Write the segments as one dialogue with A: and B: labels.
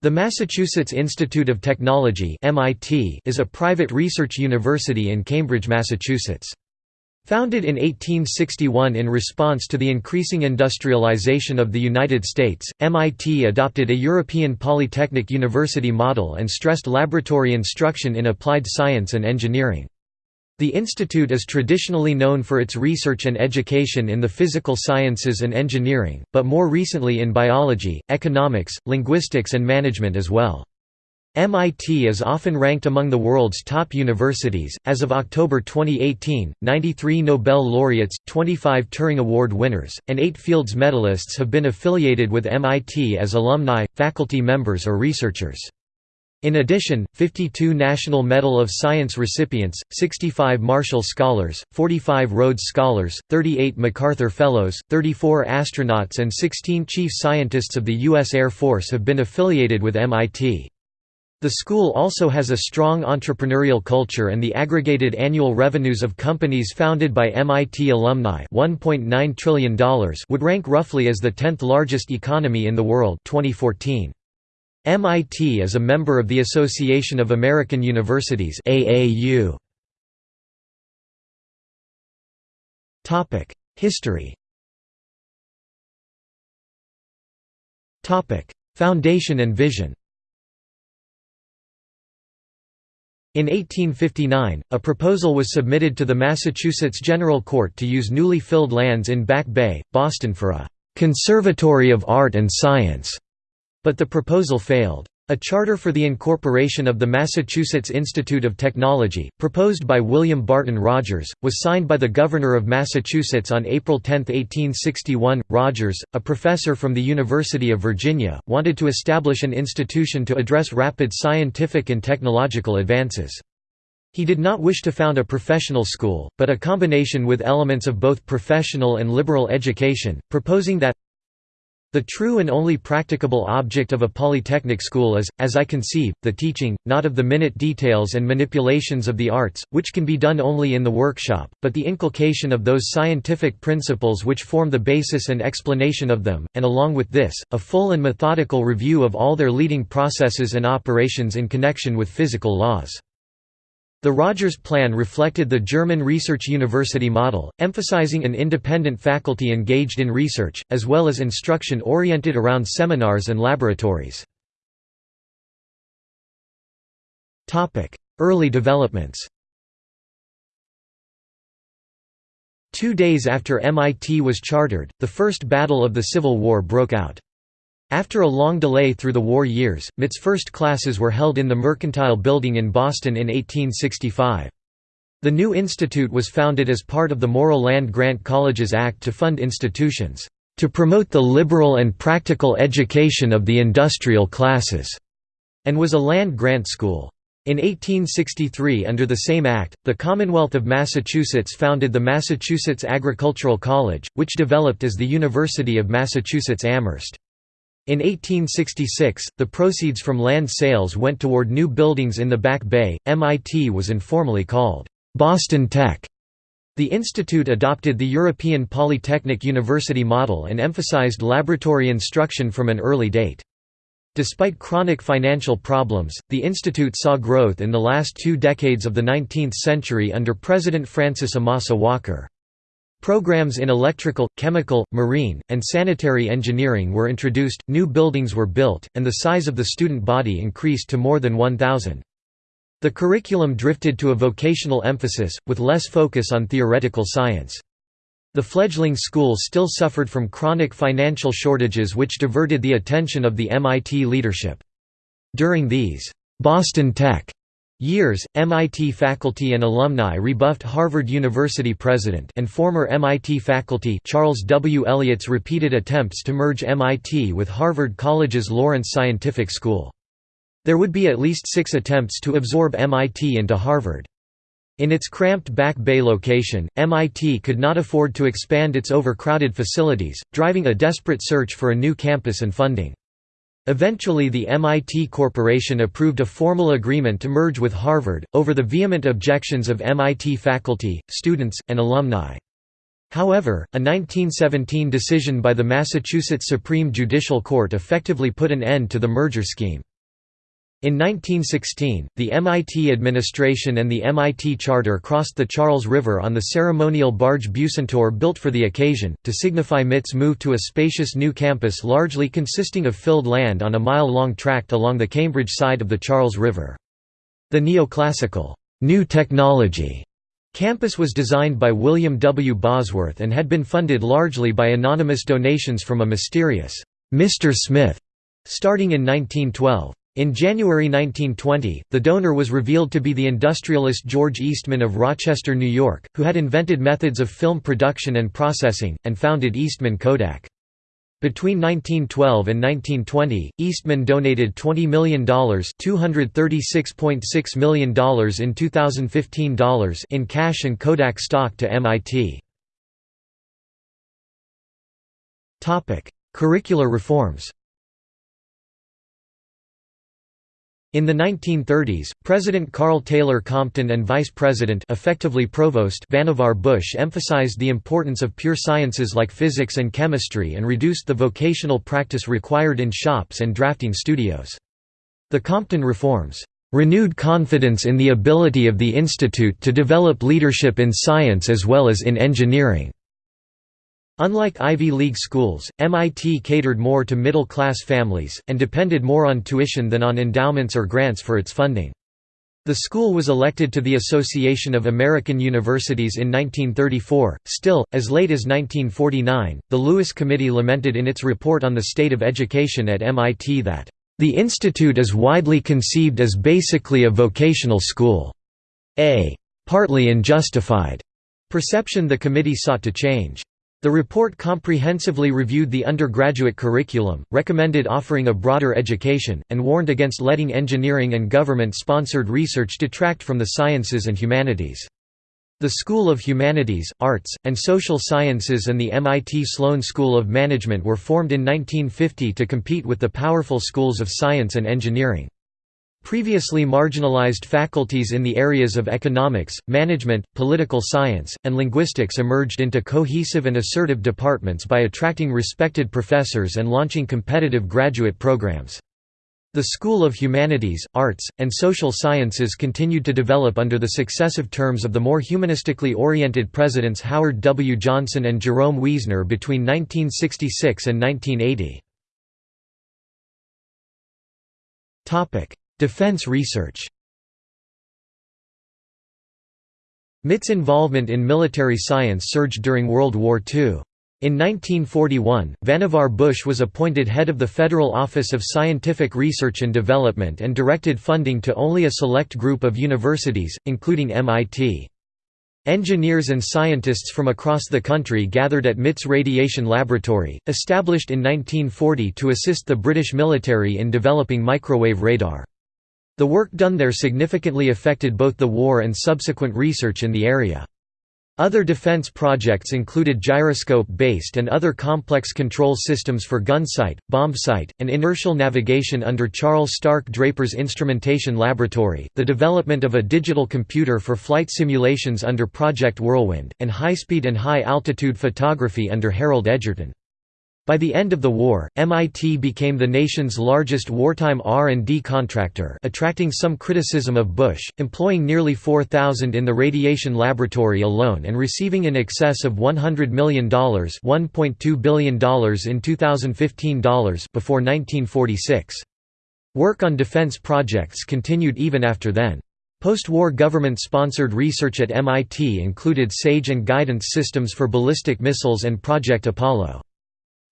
A: The Massachusetts Institute of Technology (MIT) is a private research university in Cambridge, Massachusetts. Founded in 1861 in response to the increasing industrialization of the United States, MIT adopted a European polytechnic university model and stressed laboratory instruction in applied science and engineering. The institute is traditionally known for its research and education in the physical sciences and engineering, but more recently in biology, economics, linguistics and management as well. MIT is often ranked among the world's top universities. As of October 2018, 93 Nobel laureates, 25 Turing Award winners, and 8 Fields medalists have been affiliated with MIT as alumni, faculty members or researchers. In addition, 52 National Medal of Science recipients, 65 Marshall Scholars, 45 Rhodes Scholars, 38 MacArthur Fellows, 34 astronauts and 16 chief scientists of the U.S. Air Force have been affiliated with MIT. The school also has a strong entrepreneurial culture and the aggregated annual revenues of companies founded by MIT alumni $1.9 trillion would rank roughly as the 10th largest economy in the world 2014. MIT is a member of the Association of American Universities AAU. Topic: History. Topic: Foundation and vision. In 1859, a proposal was submitted to the Massachusetts General Court to use newly filled lands in Back Bay, Boston for a «conservatory of art and science» But the proposal failed. A charter for the incorporation of the Massachusetts Institute of Technology, proposed by William Barton Rogers, was signed by the Governor of Massachusetts on April 10, 1861. Rogers, a professor from the University of Virginia, wanted to establish an institution to address rapid scientific and technological advances. He did not wish to found a professional school, but a combination with elements of both professional and liberal education, proposing that the true and only practicable object of a polytechnic school is, as I conceive, the teaching, not of the minute details and manipulations of the arts, which can be done only in the workshop, but the inculcation of those scientific principles which form the basis and explanation of them, and along with this, a full and methodical review of all their leading processes and operations in connection with physical laws. The Rogers Plan reflected the German research university model, emphasizing an independent faculty engaged in research, as well as instruction oriented around seminars and laboratories. Early developments Two days after MIT was chartered, the First Battle of the Civil War broke out. After a long delay through the war years, MIT's first classes were held in the Mercantile Building in Boston in 1865. The new institute was founded as part of the Morrill Land Grant Colleges Act to fund institutions, "...to promote the liberal and practical education of the industrial classes", and was a land grant school. In 1863 under the same act, the Commonwealth of Massachusetts founded the Massachusetts Agricultural College, which developed as the University of Massachusetts Amherst. In 1866, the proceeds from land sales went toward new buildings in the Back Bay. MIT was informally called Boston Tech. The institute adopted the European Polytechnic University model and emphasized laboratory instruction from an early date. Despite chronic financial problems, the institute saw growth in the last two decades of the 19th century under President Francis Amasa Walker. Programs in electrical, chemical, marine, and sanitary engineering were introduced, new buildings were built, and the size of the student body increased to more than 1,000. The curriculum drifted to a vocational emphasis, with less focus on theoretical science. The fledgling school still suffered from chronic financial shortages which diverted the attention of the MIT leadership. During these, "'Boston Tech' Years, MIT faculty and alumni rebuffed Harvard University president and former MIT faculty Charles W. Eliot's repeated attempts to merge MIT with Harvard College's Lawrence Scientific School. There would be at least six attempts to absorb MIT into Harvard. In its cramped Back Bay location, MIT could not afford to expand its overcrowded facilities, driving a desperate search for a new campus and funding. Eventually the MIT Corporation approved a formal agreement to merge with Harvard, over the vehement objections of MIT faculty, students, and alumni. However, a 1917 decision by the Massachusetts Supreme Judicial Court effectively put an end to the merger scheme. In 1916, the MIT administration and the MIT Charter crossed the Charles River on the ceremonial barge Bucentaur built for the occasion, to signify MIT's move to a spacious new campus largely consisting of filled land on a mile-long tract along the Cambridge side of the Charles River. The neoclassical, new technology campus was designed by William W. Bosworth and had been funded largely by anonymous donations from a mysterious, Mr. Smith, starting in 1912. In January 1920, the donor was revealed to be the industrialist George Eastman of Rochester, New York, who had invented methods of film production and processing, and founded Eastman Kodak. Between 1912 and 1920, Eastman donated $20 million $236.6 million in 2015 dollars in cash and Kodak stock to MIT. Curricular reforms In the 1930s, President Karl Taylor Compton and Vice President effectively Provost Vannevar Bush emphasized the importance of pure sciences like physics and chemistry and reduced the vocational practice required in shops and drafting studios. The Compton reforms renewed confidence in the ability of the institute to develop leadership in science as well as in engineering. Unlike Ivy League schools, MIT catered more to middle-class families, and depended more on tuition than on endowments or grants for its funding. The school was elected to the Association of American Universities in 1934. Still, as late as 1949, the Lewis Committee lamented in its report on the state of education at MIT that, "...the institute is widely conceived as basically a vocational school. A partly unjustified perception the committee sought to change. The report comprehensively reviewed the undergraduate curriculum, recommended offering a broader education, and warned against letting engineering and government-sponsored research detract from the sciences and humanities. The School of Humanities, Arts, and Social Sciences and the MIT Sloan School of Management were formed in 1950 to compete with the powerful schools of science and engineering. Previously marginalized faculties in the areas of economics, management, political science, and linguistics emerged into cohesive and assertive departments by attracting respected professors and launching competitive graduate programs. The School of Humanities, Arts, and Social Sciences continued to develop under the successive terms of the more humanistically oriented presidents Howard W. Johnson and Jerome Wiesner between 1966 and 1980. Defense research MIT's involvement in military science surged during World War II. In 1941, Vannevar Bush was appointed head of the Federal Office of Scientific Research and Development and directed funding to only a select group of universities, including MIT. Engineers and scientists from across the country gathered at MIT's Radiation Laboratory, established in 1940 to assist the British military in developing microwave radar. The work done there significantly affected both the war and subsequent research in the area. Other defense projects included gyroscope-based and other complex control systems for gun sight, bomb sight, and inertial navigation under Charles Stark Draper's Instrumentation Laboratory, the development of a digital computer for flight simulations under Project Whirlwind, and high-speed and high-altitude photography under Harold Edgerton. By the end of the war, MIT became the nation's largest wartime R&D contractor attracting some criticism of Bush, employing nearly 4,000 in the radiation laboratory alone and receiving in excess of $100 million $1.2 billion in 2015 dollars before 1946. Work on defense projects continued even after then. Post-war government-sponsored research at MIT included SAGE and guidance systems for ballistic missiles and Project Apollo.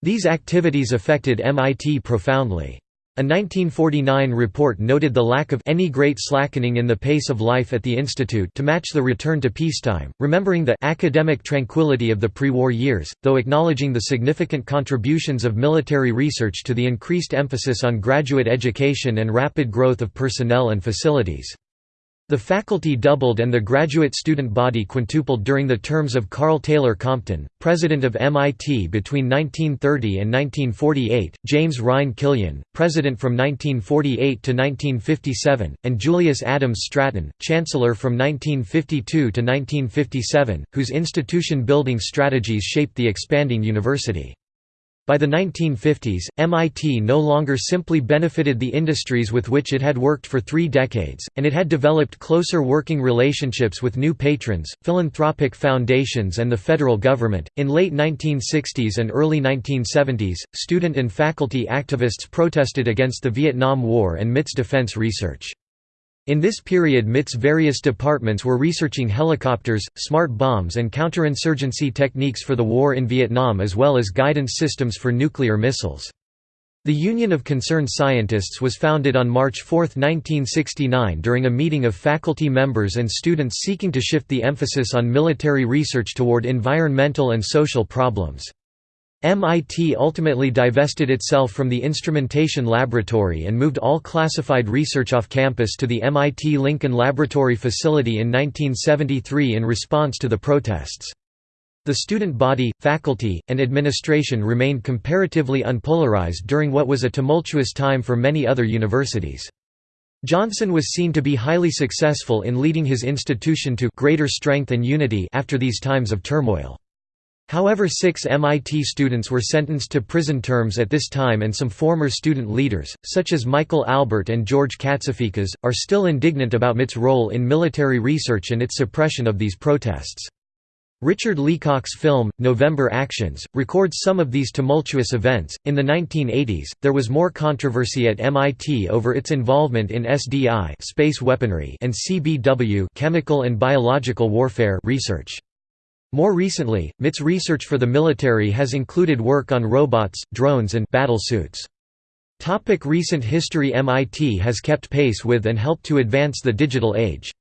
A: These activities affected MIT profoundly. A 1949 report noted the lack of any great slackening in the pace of life at the institute to match the return to peacetime, remembering the academic tranquility of the pre-war years, though acknowledging the significant contributions of military research to the increased emphasis on graduate education and rapid growth of personnel and facilities. The faculty doubled and the graduate student body quintupled during the terms of Karl Taylor Compton, president of MIT between 1930 and 1948, James Rhyne Killian, president from 1948 to 1957, and Julius Adams Stratton, chancellor from 1952 to 1957, whose institution building strategies shaped the expanding university. By the 1950s, MIT no longer simply benefited the industries with which it had worked for three decades, and it had developed closer working relationships with new patrons, philanthropic foundations, and the federal government. In late 1960s and early 1970s, student and faculty activists protested against the Vietnam War and MIT's defense research. In this period MIT's various departments were researching helicopters, smart bombs and counterinsurgency techniques for the war in Vietnam as well as guidance systems for nuclear missiles. The Union of Concerned Scientists was founded on March 4, 1969 during a meeting of faculty members and students seeking to shift the emphasis on military research toward environmental and social problems. MIT ultimately divested itself from the instrumentation laboratory and moved all classified research off campus to the MIT Lincoln Laboratory facility in 1973 in response to the protests. The student body, faculty, and administration remained comparatively unpolarized during what was a tumultuous time for many other universities. Johnson was seen to be highly successful in leading his institution to greater strength and unity after these times of turmoil. However six MIT students were sentenced to prison terms at this time and some former student leaders, such as Michael Albert and George Katsiaficas, are still indignant about MIT's role in military research and its suppression of these protests. Richard Leacock's film, November Actions, records some of these tumultuous events. In the 1980s, there was more controversy at MIT over its involvement in SDI space weaponry and CBW chemical and biological warfare research. More recently, MIT's research for the military has included work on robots, drones and battle suits. Recent history MIT has kept pace with and helped to advance the digital age.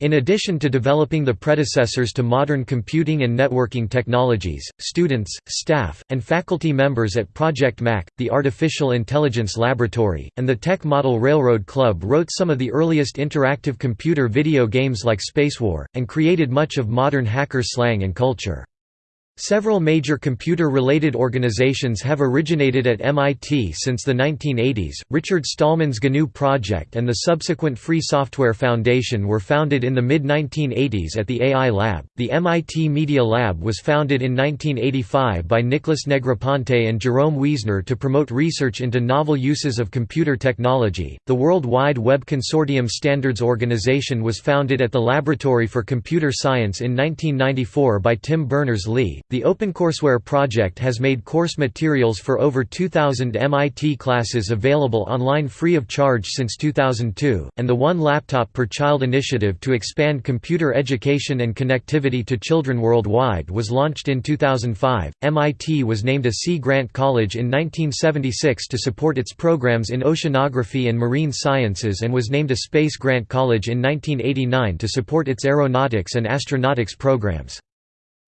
A: In addition to developing the predecessors to modern computing and networking technologies, students, staff, and faculty members at Project Mac, the Artificial Intelligence Laboratory, and the Tech Model Railroad Club wrote some of the earliest interactive computer video games like Spacewar, and created much of modern hacker slang and culture. Several major computer-related organizations have originated at MIT since the 1980s. Richard Stallman's GNU project and the subsequent Free Software Foundation were founded in the mid-1980s at the AI Lab. The MIT Media Lab was founded in 1985 by Nicholas Negroponte and Jerome Wiesner to promote research into novel uses of computer technology. The World Wide Web Consortium Standards Organization was founded at the Laboratory for Computer Science in 1994 by Tim Berners-Lee. The OpenCourseWare project has made course materials for over 2,000 MIT classes available online free of charge since 2002, and the One Laptop Per Child initiative to expand computer education and connectivity to children worldwide was launched in 2005. MIT was named a Sea Grant College in 1976 to support its programs in oceanography and marine sciences and was named a Space Grant College in 1989 to support its aeronautics and astronautics programs.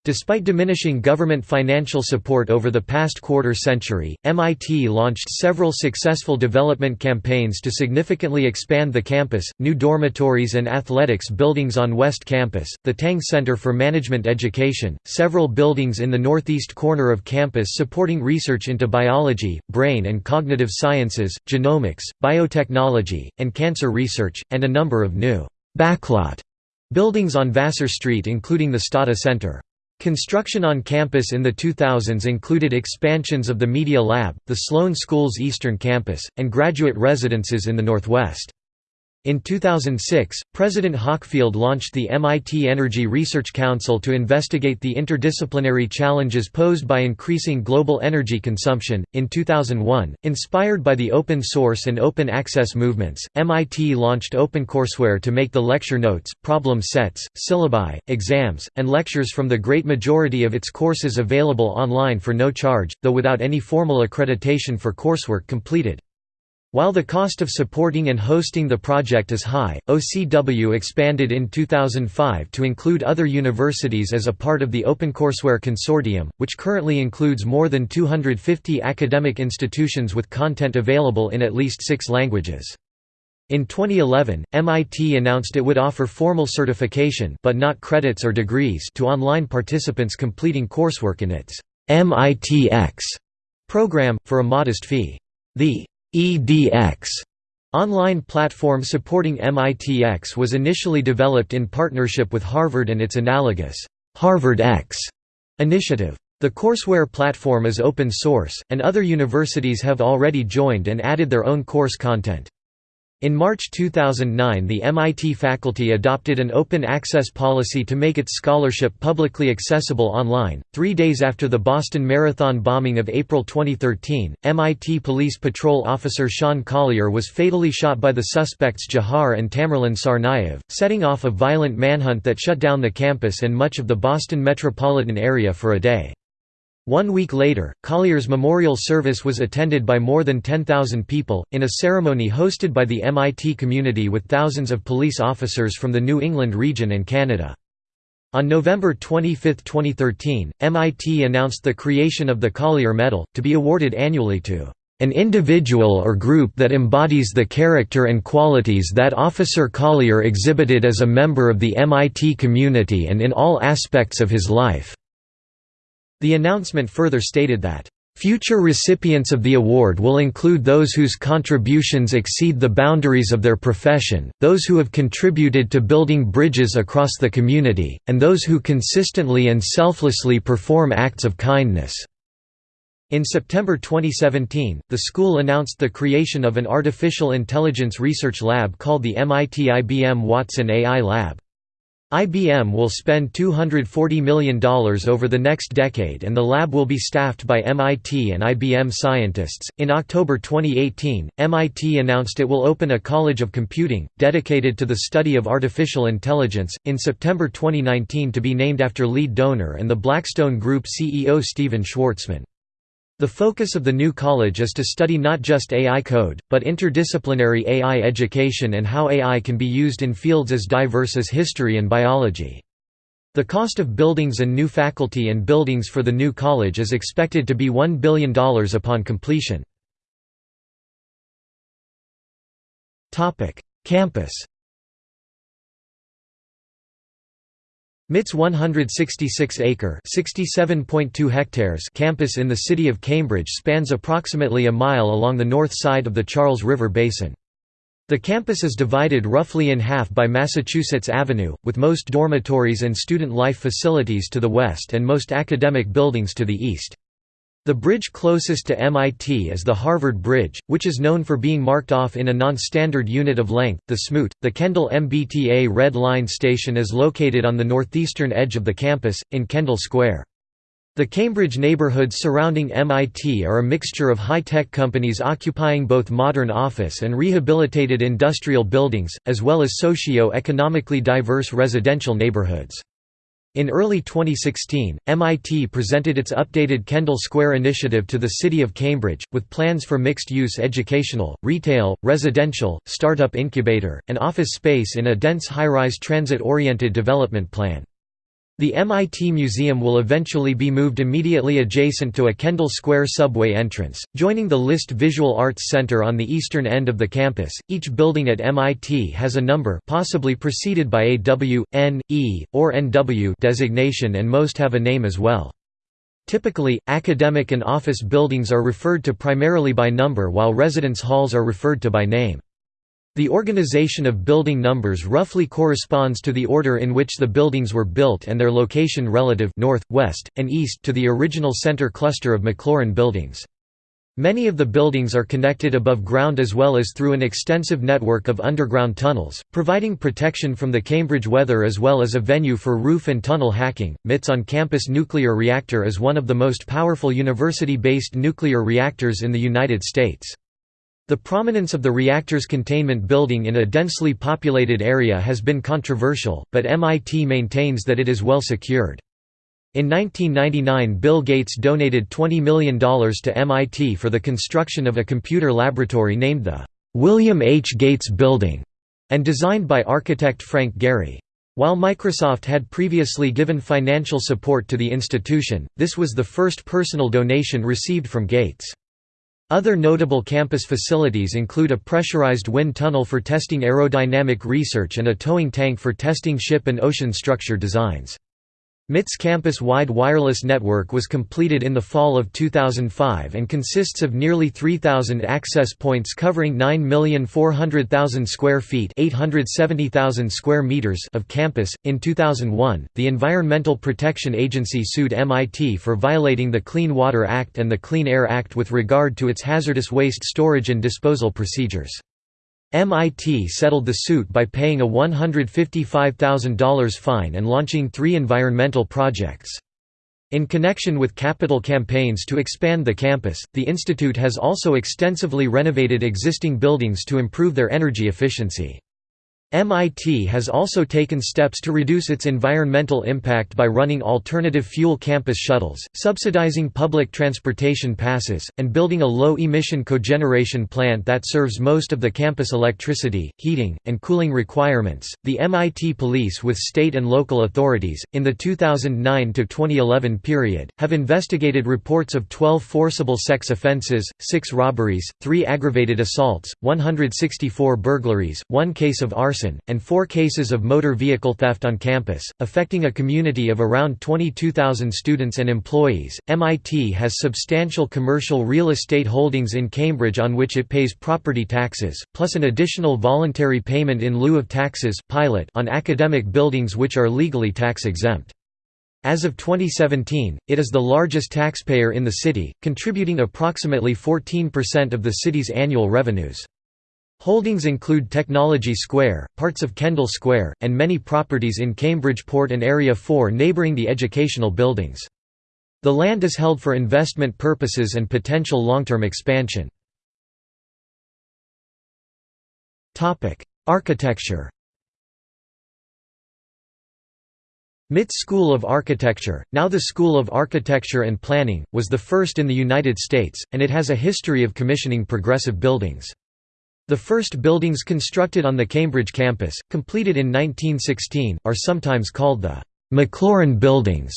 A: Despite diminishing government financial support over the past quarter century, MIT launched several successful development campaigns to significantly expand the campus, new dormitories and athletics buildings on West Campus, the Tang Center for Management Education, several buildings in the northeast corner of campus supporting research into biology, brain and cognitive sciences, genomics, biotechnology, and cancer research, and a number of new backlot buildings on Vassar Street including the Stata Center. Construction on campus in the 2000s included expansions of the Media Lab, the Sloan School's Eastern Campus, and graduate residences in the Northwest. In 2006, President Hockfield launched the MIT Energy Research Council to investigate the interdisciplinary challenges posed by increasing global energy consumption. In 2001, inspired by the open source and open access movements, MIT launched OpenCourseWare to make the lecture notes, problem sets, syllabi, exams, and lectures from the great majority of its courses available online for no charge, though without any formal accreditation for coursework completed. While the cost of supporting and hosting the project is high, OCW expanded in 2005 to include other universities as a part of the OpenCourseWare Consortium, which currently includes more than 250 academic institutions with content available in at least six languages. In 2011, MIT announced it would offer formal certification but not credits or degrees to online participants completing coursework in its MITx program, for a modest fee. The edX online platform supporting MITx was initially developed in partnership with Harvard and its analogous HarvardX initiative. The courseware platform is open source, and other universities have already joined and added their own course content. In March 2009 the MIT faculty adopted an open access policy to make its scholarship publicly accessible online. Three days after the Boston Marathon bombing of April 2013, MIT Police Patrol officer Sean Collier was fatally shot by the suspects Jahar and Tamerlan Tsarnaev, setting off a violent manhunt that shut down the campus and much of the Boston metropolitan area for a day. One week later, Collier's memorial service was attended by more than 10,000 people, in a ceremony hosted by the MIT community with thousands of police officers from the New England region and Canada. On November 25, 2013, MIT announced the creation of the Collier Medal, to be awarded annually to an individual or group that embodies the character and qualities that Officer Collier exhibited as a member of the MIT community and in all aspects of his life. The announcement further stated that, "...future recipients of the award will include those whose contributions exceed the boundaries of their profession, those who have contributed to building bridges across the community, and those who consistently and selflessly perform acts of kindness." In September 2017, the school announced the creation of an artificial intelligence research lab called the MIT IBM Watson AI Lab. IBM will spend $240 million over the next decade and the lab will be staffed by MIT and IBM scientists. In October 2018, MIT announced it will open a College of Computing, dedicated to the study of artificial intelligence, in September 2019 to be named after lead donor and the Blackstone Group CEO Stephen Schwarzman. The focus of the new college is to study not just AI code, but interdisciplinary AI education and how AI can be used in fields as diverse as history and biology. The cost of buildings and new faculty and buildings for the new college is expected to be $1 billion upon completion. Campus MIT's 166-acre (67.2 hectares) campus in the city of Cambridge spans approximately a mile along the north side of the Charles River Basin. The campus is divided roughly in half by Massachusetts Avenue, with most dormitories and student life facilities to the west and most academic buildings to the east. The bridge closest to MIT is the Harvard Bridge, which is known for being marked off in a non-standard unit of length, the Smoot. The Kendall MBTA Red Line station is located on the northeastern edge of the campus, in Kendall Square. The Cambridge neighborhoods surrounding MIT are a mixture of high-tech companies occupying both modern office and rehabilitated industrial buildings, as well as socio-economically diverse residential neighborhoods. In early 2016, MIT presented its updated Kendall Square initiative to the City of Cambridge, with plans for mixed-use educational, retail, residential, startup incubator, and office space in a dense high-rise transit-oriented development plan. The MIT Museum will eventually be moved immediately adjacent to a Kendall Square subway entrance, joining the List Visual Arts Center on the eastern end of the campus. Each building at MIT has a number, possibly preceded by a W, N, E, or NW designation, and most have a name as well. Typically, academic and office buildings are referred to primarily by number while residence halls are referred to by name. The organization of building numbers roughly corresponds to the order in which the buildings were built and their location relative north, west, and east to the original center cluster of Maclaurin buildings. Many of the buildings are connected above ground as well as through an extensive network of underground tunnels, providing protection from the Cambridge weather as well as a venue for roof and tunnel hacking. MIT's on campus nuclear reactor is one of the most powerful university based nuclear reactors in the United States. The prominence of the reactor's containment building in a densely populated area has been controversial, but MIT maintains that it is well secured. In 1999 Bill Gates donated $20 million to MIT for the construction of a computer laboratory named the William H. Gates Building, and designed by architect Frank Gehry. While Microsoft had previously given financial support to the institution, this was the first personal donation received from Gates. Other notable campus facilities include a pressurized wind tunnel for testing aerodynamic research and a towing tank for testing ship and ocean structure designs. MIT's campus-wide wireless network was completed in the fall of 2005 and consists of nearly 3,000 access points covering 9,400,000 square feet (870,000 square meters) of campus. In 2001, the Environmental Protection Agency sued MIT for violating the Clean Water Act and the Clean Air Act with regard to its hazardous waste storage and disposal procedures. MIT settled the suit by paying a $155,000 fine and launching three environmental projects. In connection with capital campaigns to expand the campus, the institute has also extensively renovated existing buildings to improve their energy efficiency. MIT has also taken steps to reduce its environmental impact by running alternative fuel campus shuttles, subsidizing public transportation passes, and building a low-emission cogeneration plant that serves most of the campus electricity, heating, and cooling requirements. The MIT police with state and local authorities in the 2009 to 2011 period have investigated reports of 12 forcible sex offenses, 6 robberies, 3 aggravated assaults, 164 burglaries, 1 case of arson and four cases of motor vehicle theft on campus, affecting a community of around 22,000 students and employees. MIT has substantial commercial real estate holdings in Cambridge on which it pays property taxes, plus an additional voluntary payment in lieu of taxes pilot on academic buildings which are legally tax exempt. As of 2017, it is the largest taxpayer in the city, contributing approximately 14% of the city's annual revenues. Holdings include Technology Square, parts of Kendall Square, and many properties in Cambridge Port and Area 4 neighbouring the educational buildings. The land is held for investment purposes and potential long-term expansion. Architecture MIT's School of Architecture, now the School of Architecture and Planning, was the first in the United States, and it has a history of commissioning progressive buildings. The first buildings constructed on the Cambridge campus, completed in 1916, are sometimes called the Maclaurin Buildings,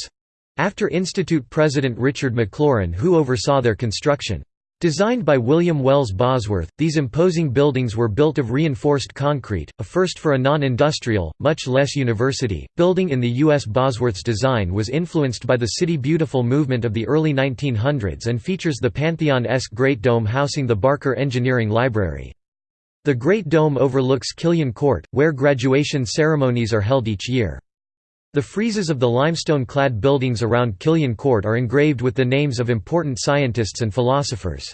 A: after Institute president Richard Maclaurin who oversaw their construction. Designed by William Wells Bosworth, these imposing buildings were built of reinforced concrete, a first for a non-industrial, much less university, building in the U.S. Bosworth's design was influenced by the City Beautiful movement of the early 1900s and features the Pantheon-esque Great Dome housing the Barker Engineering Library. The Great Dome overlooks Killian Court, where graduation ceremonies are held each year. The friezes of the limestone-clad buildings around Killian Court are engraved with the names of important scientists and philosophers.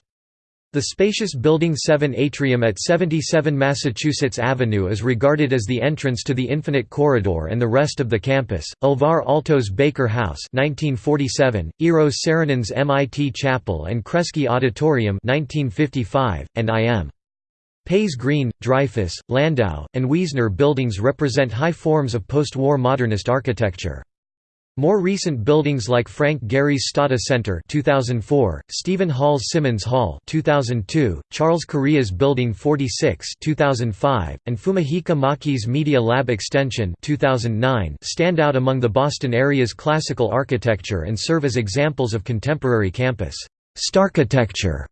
A: The spacious Building 7 atrium at 77 Massachusetts Avenue is regarded as the entrance to the Infinite Corridor and the rest of the campus. Alvar Aalto's Baker House (1947), Eero Saarinen's MIT Chapel and Kresge Auditorium (1955), and I.M. Pei's Green, Dreyfus, Landau, and Wiesner buildings represent high forms of post-war modernist architecture. More recent buildings like Frank Gehry's Stata Center 2004, Steven Holl's Simmons Hall 2002, Charles Correa's Building 46 2005, and Fumihiko Maki's Media Lab Extension 2009 stand out among the Boston area's classical architecture and serve as examples of contemporary campus starchitecture.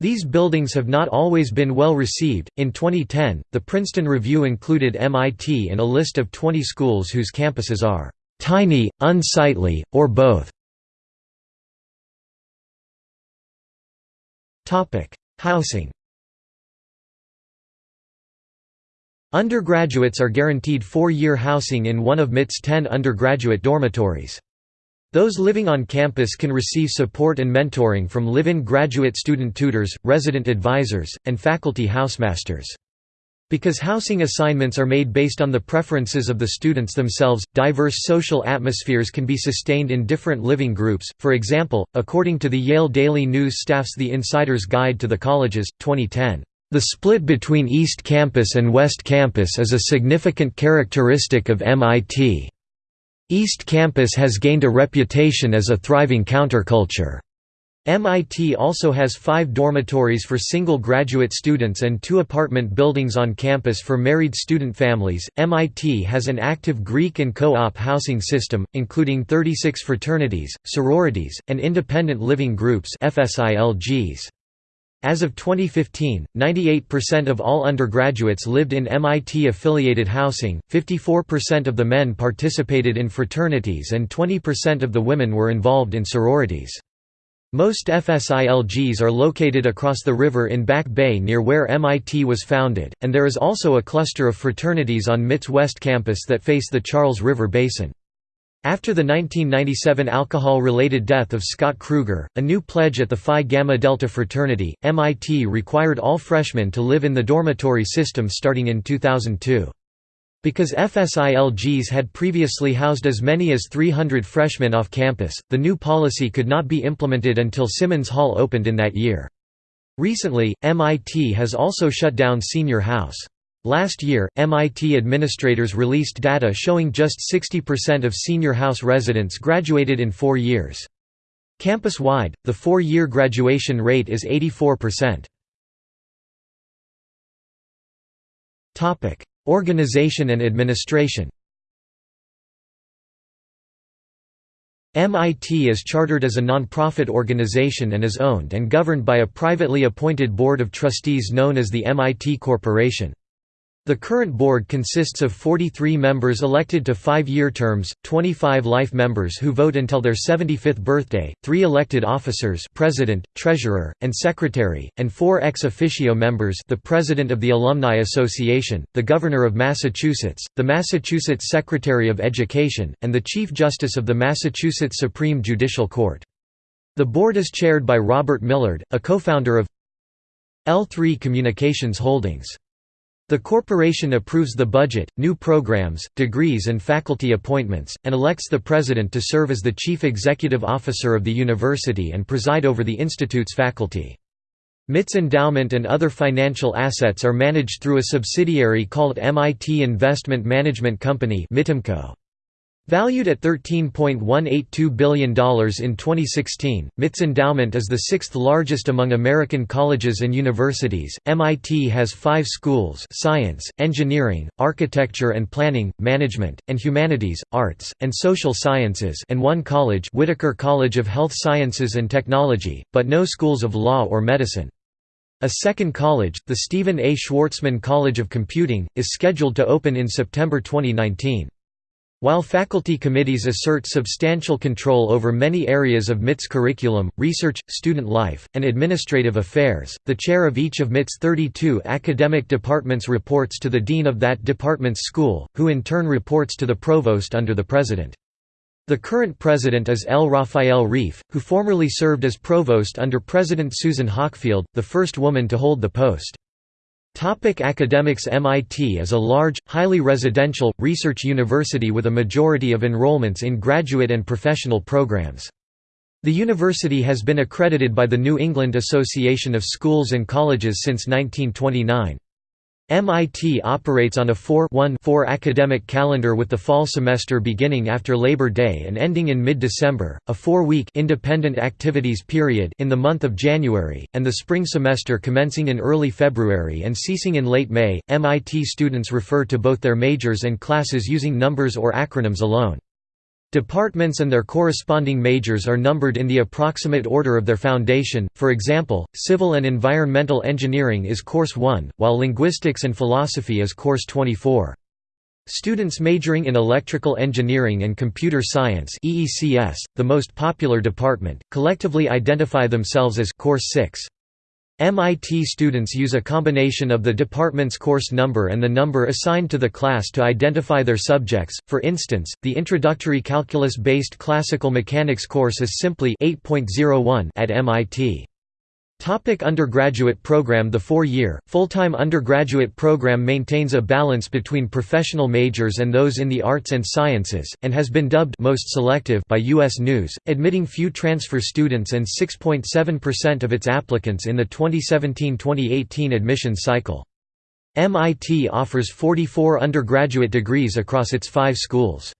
A: These buildings have not always been well received. In 2010, the Princeton Review included MIT in a list of 20 schools whose campuses are tiny, unsightly, or both. Topic: Housing. Undergraduates are guaranteed four-year housing in one of MIT's 10 undergraduate dormitories. Those living on campus can receive support and mentoring from live-in graduate student tutors, resident advisors, and faculty housemasters. Because housing assignments are made based on the preferences of the students themselves, diverse social atmospheres can be sustained in different living groups. For example, according to the Yale Daily News staff's The Insider's Guide to the Colleges, 2010, the split between East Campus and West Campus is a significant characteristic of MIT. East Campus has gained a reputation as a thriving counterculture. MIT also has five dormitories for single graduate students and two apartment buildings on campus for married student families. MIT has an active Greek and co op housing system, including 36 fraternities, sororities, and independent living groups. FSILGs. As of 2015, 98% of all undergraduates lived in MIT-affiliated housing, 54% of the men participated in fraternities and 20% of the women were involved in sororities. Most FSILGs are located across the river in Back Bay near where MIT was founded, and there is also a cluster of fraternities on MIT's West Campus that face the Charles River Basin. After the 1997 alcohol-related death of Scott Kruger, a new pledge at the Phi Gamma Delta fraternity, MIT required all freshmen to live in the dormitory system starting in 2002. Because FSILGs had previously housed as many as 300 freshmen off campus, the new policy could not be implemented until Simmons Hall opened in that year. Recently, MIT has also shut down Senior House. Last year, MIT administrators released data showing just 60% of senior house residents graduated in four years. Campus-wide, the four-year graduation rate is 84%. Organization and administration MIT is chartered as a nonprofit organization and is owned and governed by a privately appointed board of trustees known as the MIT Corporation. The current board consists of 43 members elected to five-year terms, 25 life members who vote until their 75th birthday, three elected officers president, treasurer, and secretary, and four ex officio members the president of the Alumni Association, the governor of Massachusetts, the Massachusetts Secretary of Education, and the Chief Justice of the Massachusetts Supreme Judicial Court. The board is chaired by Robert Millard, a co-founder of L3 Communications Holdings. The corporation approves the budget, new programs, degrees and faculty appointments, and elects the president to serve as the chief executive officer of the university and preside over the institute's faculty. MIT's endowment and other financial assets are managed through a subsidiary called MIT Investment Management Company MITIMCO. Valued at $13.182 billion in 2016, MIT's endowment is the sixth largest among American colleges and universities. MIT has five schools science, engineering, architecture and planning, management, and humanities, arts, and social sciences and one college Whitaker College of Health Sciences and Technology, but no schools of law or medicine. A second college, the Stephen A. Schwarzman College of Computing, is scheduled to open in September 2019. While faculty committees assert substantial control over many areas of MIT's curriculum, research, student life, and administrative affairs, the chair of each of MIT's 32 academic departments reports to the dean of that department's school, who in turn reports to the provost under the president. The current president is L. Raphael Reif, who formerly served as provost under President Susan Hockfield, the first woman to hold the post. Topic academics MIT is a large, highly residential, research university with a majority of enrollments in graduate and professional programs. The university has been accredited by the New England Association of Schools and Colleges since 1929. MIT operates on a 4-1-4 academic calendar with the fall semester beginning after Labor Day and ending in mid-December, a four-week independent activities period in the month of January, and the spring semester commencing in early February and ceasing in late May. MIT students refer to both their majors and classes using numbers or acronyms alone. Departments and their corresponding majors are numbered in the approximate order of their foundation, for example, Civil and Environmental Engineering is Course 1, while Linguistics and Philosophy is Course 24. Students majoring in Electrical Engineering and Computer Science EECS, the most popular department, collectively identify themselves as Course 6. MIT students use a combination of the department's course number and the number assigned to the class to identify their subjects, for instance, the introductory calculus-based classical mechanics course is simply 8.01 at MIT. Topic undergraduate program The four-year, full-time undergraduate program maintains a balance between professional majors and those in the arts and sciences, and has been dubbed most selective by U.S. News, admitting few transfer students and 6.7% of its applicants in the 2017–2018 admission cycle. MIT offers 44 undergraduate degrees across its five schools.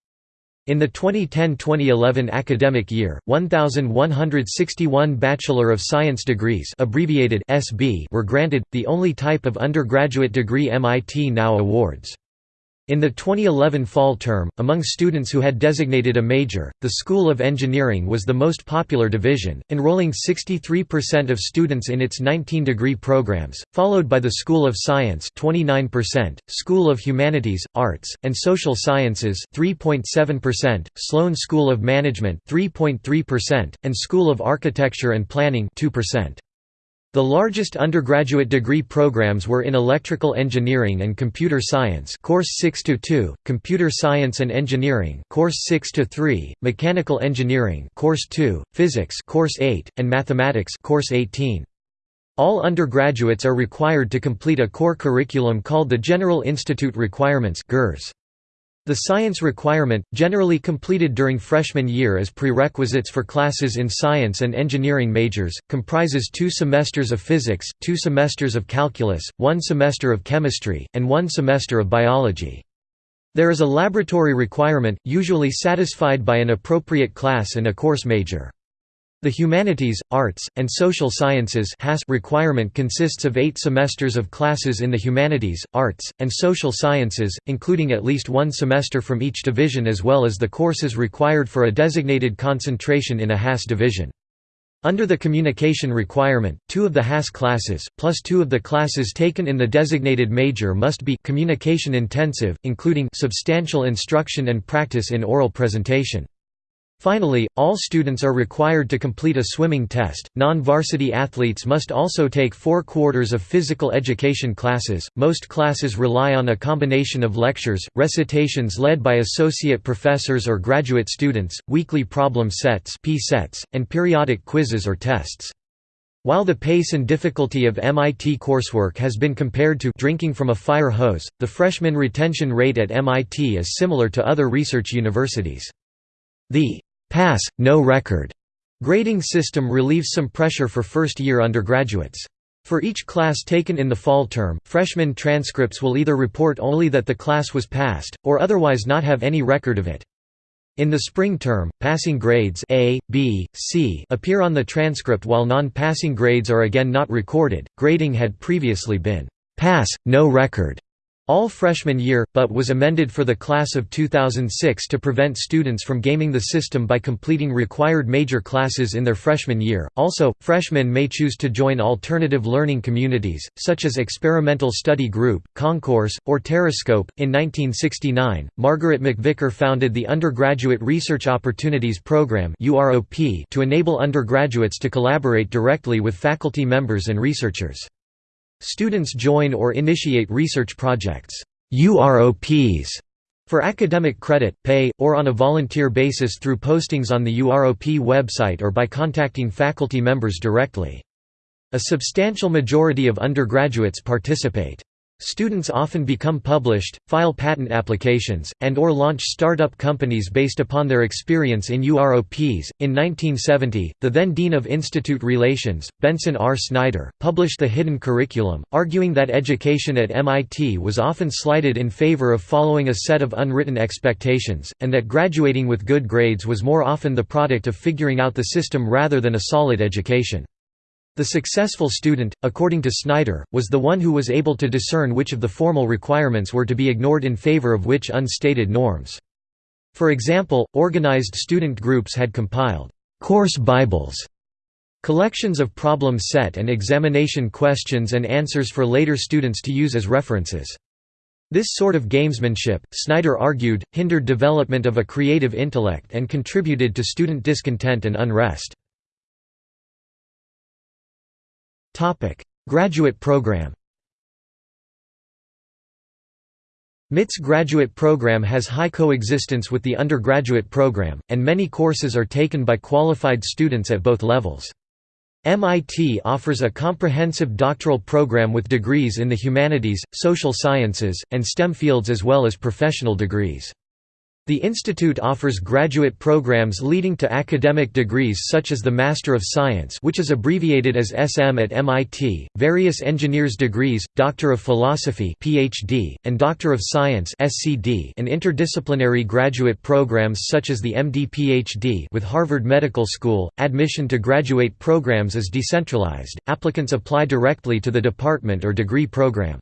A: In the 2010–2011 academic year, 1161 Bachelor of Science degrees abbreviated SB were granted, the only type of undergraduate degree MIT now awards. In the 2011 fall term, among students who had designated a major, the School of Engineering was the most popular division, enrolling 63% of students in its 19-degree programs, followed by the School of Science 29%, School of Humanities, Arts, and Social Sciences 3.7%, Sloan School of Management 3.3%, and School of Architecture and Planning 2%. The largest undergraduate degree programs were in Electrical Engineering and Computer Science Course 6 to 2, Computer Science and Engineering Course 6 to 3, Mechanical Engineering Course 2, Physics Course 8, and Mathematics Course 18. All undergraduates are required to complete a core curriculum called the General Institute Requirements (GIRS). The science requirement, generally completed during freshman year as prerequisites for classes in science and engineering majors, comprises two semesters of physics, two semesters of calculus, one semester of chemistry, and one semester of biology. There is a laboratory requirement, usually satisfied by an appropriate class and a course major. The Humanities, Arts, and Social Sciences requirement consists of eight semesters of classes in the Humanities, Arts, and Social Sciences, including at least one semester from each division as well as the courses required for a designated concentration in a HAS division. Under the communication requirement, two of the HAS classes, plus two of the classes taken in the designated major must be communication intensive, including substantial instruction and practice in oral presentation. Finally, all students are required to complete a swimming test. Non varsity athletes must also take four quarters of physical education classes. Most classes rely on a combination of lectures, recitations led by associate professors or graduate students, weekly problem sets, sets and periodic quizzes or tests. While the pace and difficulty of MIT coursework has been compared to drinking from a fire hose, the freshman retention rate at MIT is similar to other research universities. The pass, no record grading system relieves some pressure for first-year undergraduates. For each class taken in the fall term, freshman transcripts will either report only that the class was passed, or otherwise not have any record of it. In the spring term, passing grades A, B, C appear on the transcript while non-passing grades are again not recorded. Grading had previously been pass, no record, all freshman year, but was amended for the class of 2006 to prevent students from gaming the system by completing required major classes in their freshman year. Also, freshmen may choose to join alternative learning communities, such as Experimental Study Group, Concourse, or Terrascope. In 1969, Margaret MacVicar founded the Undergraduate Research Opportunities Program to enable undergraduates to collaborate directly with faculty members and researchers. Students join or initiate research projects UROPs for academic credit, pay, or on a volunteer basis through postings on the UROP website or by contacting faculty members directly. A substantial majority of undergraduates participate. Students often become published, file patent applications, and or launch startup companies based upon their experience in UROPs. In 1970, the then Dean of Institute Relations, Benson R. Snyder, published The Hidden Curriculum, arguing that education at MIT was often slighted in favor of following a set of unwritten expectations, and that graduating with good grades was more often the product of figuring out the system rather than a solid education. The successful student, according to Snyder, was the one who was able to discern which of the formal requirements were to be ignored in favor of which unstated norms. For example, organized student groups had compiled «course Bibles» collections of problem set and examination questions and answers for later students to use as references. This sort of gamesmanship, Snyder argued, hindered development of a creative intellect and contributed to student discontent and unrest. Topic: Graduate program. MIT's graduate program has high coexistence with the undergraduate program, and many courses are taken by qualified students at both levels. MIT offers a comprehensive doctoral program with degrees in the humanities, social sciences, and STEM fields as well as professional degrees. The institute offers graduate programs leading to academic degrees such as the Master of Science which is abbreviated as SM at MIT, various engineers degrees, Doctor of Philosophy PhD, and Doctor of Science SCD, and interdisciplinary graduate programs such as the MD-PhD with Harvard Medical School. Admission to graduate programs is decentralized, applicants apply directly to the department or degree program.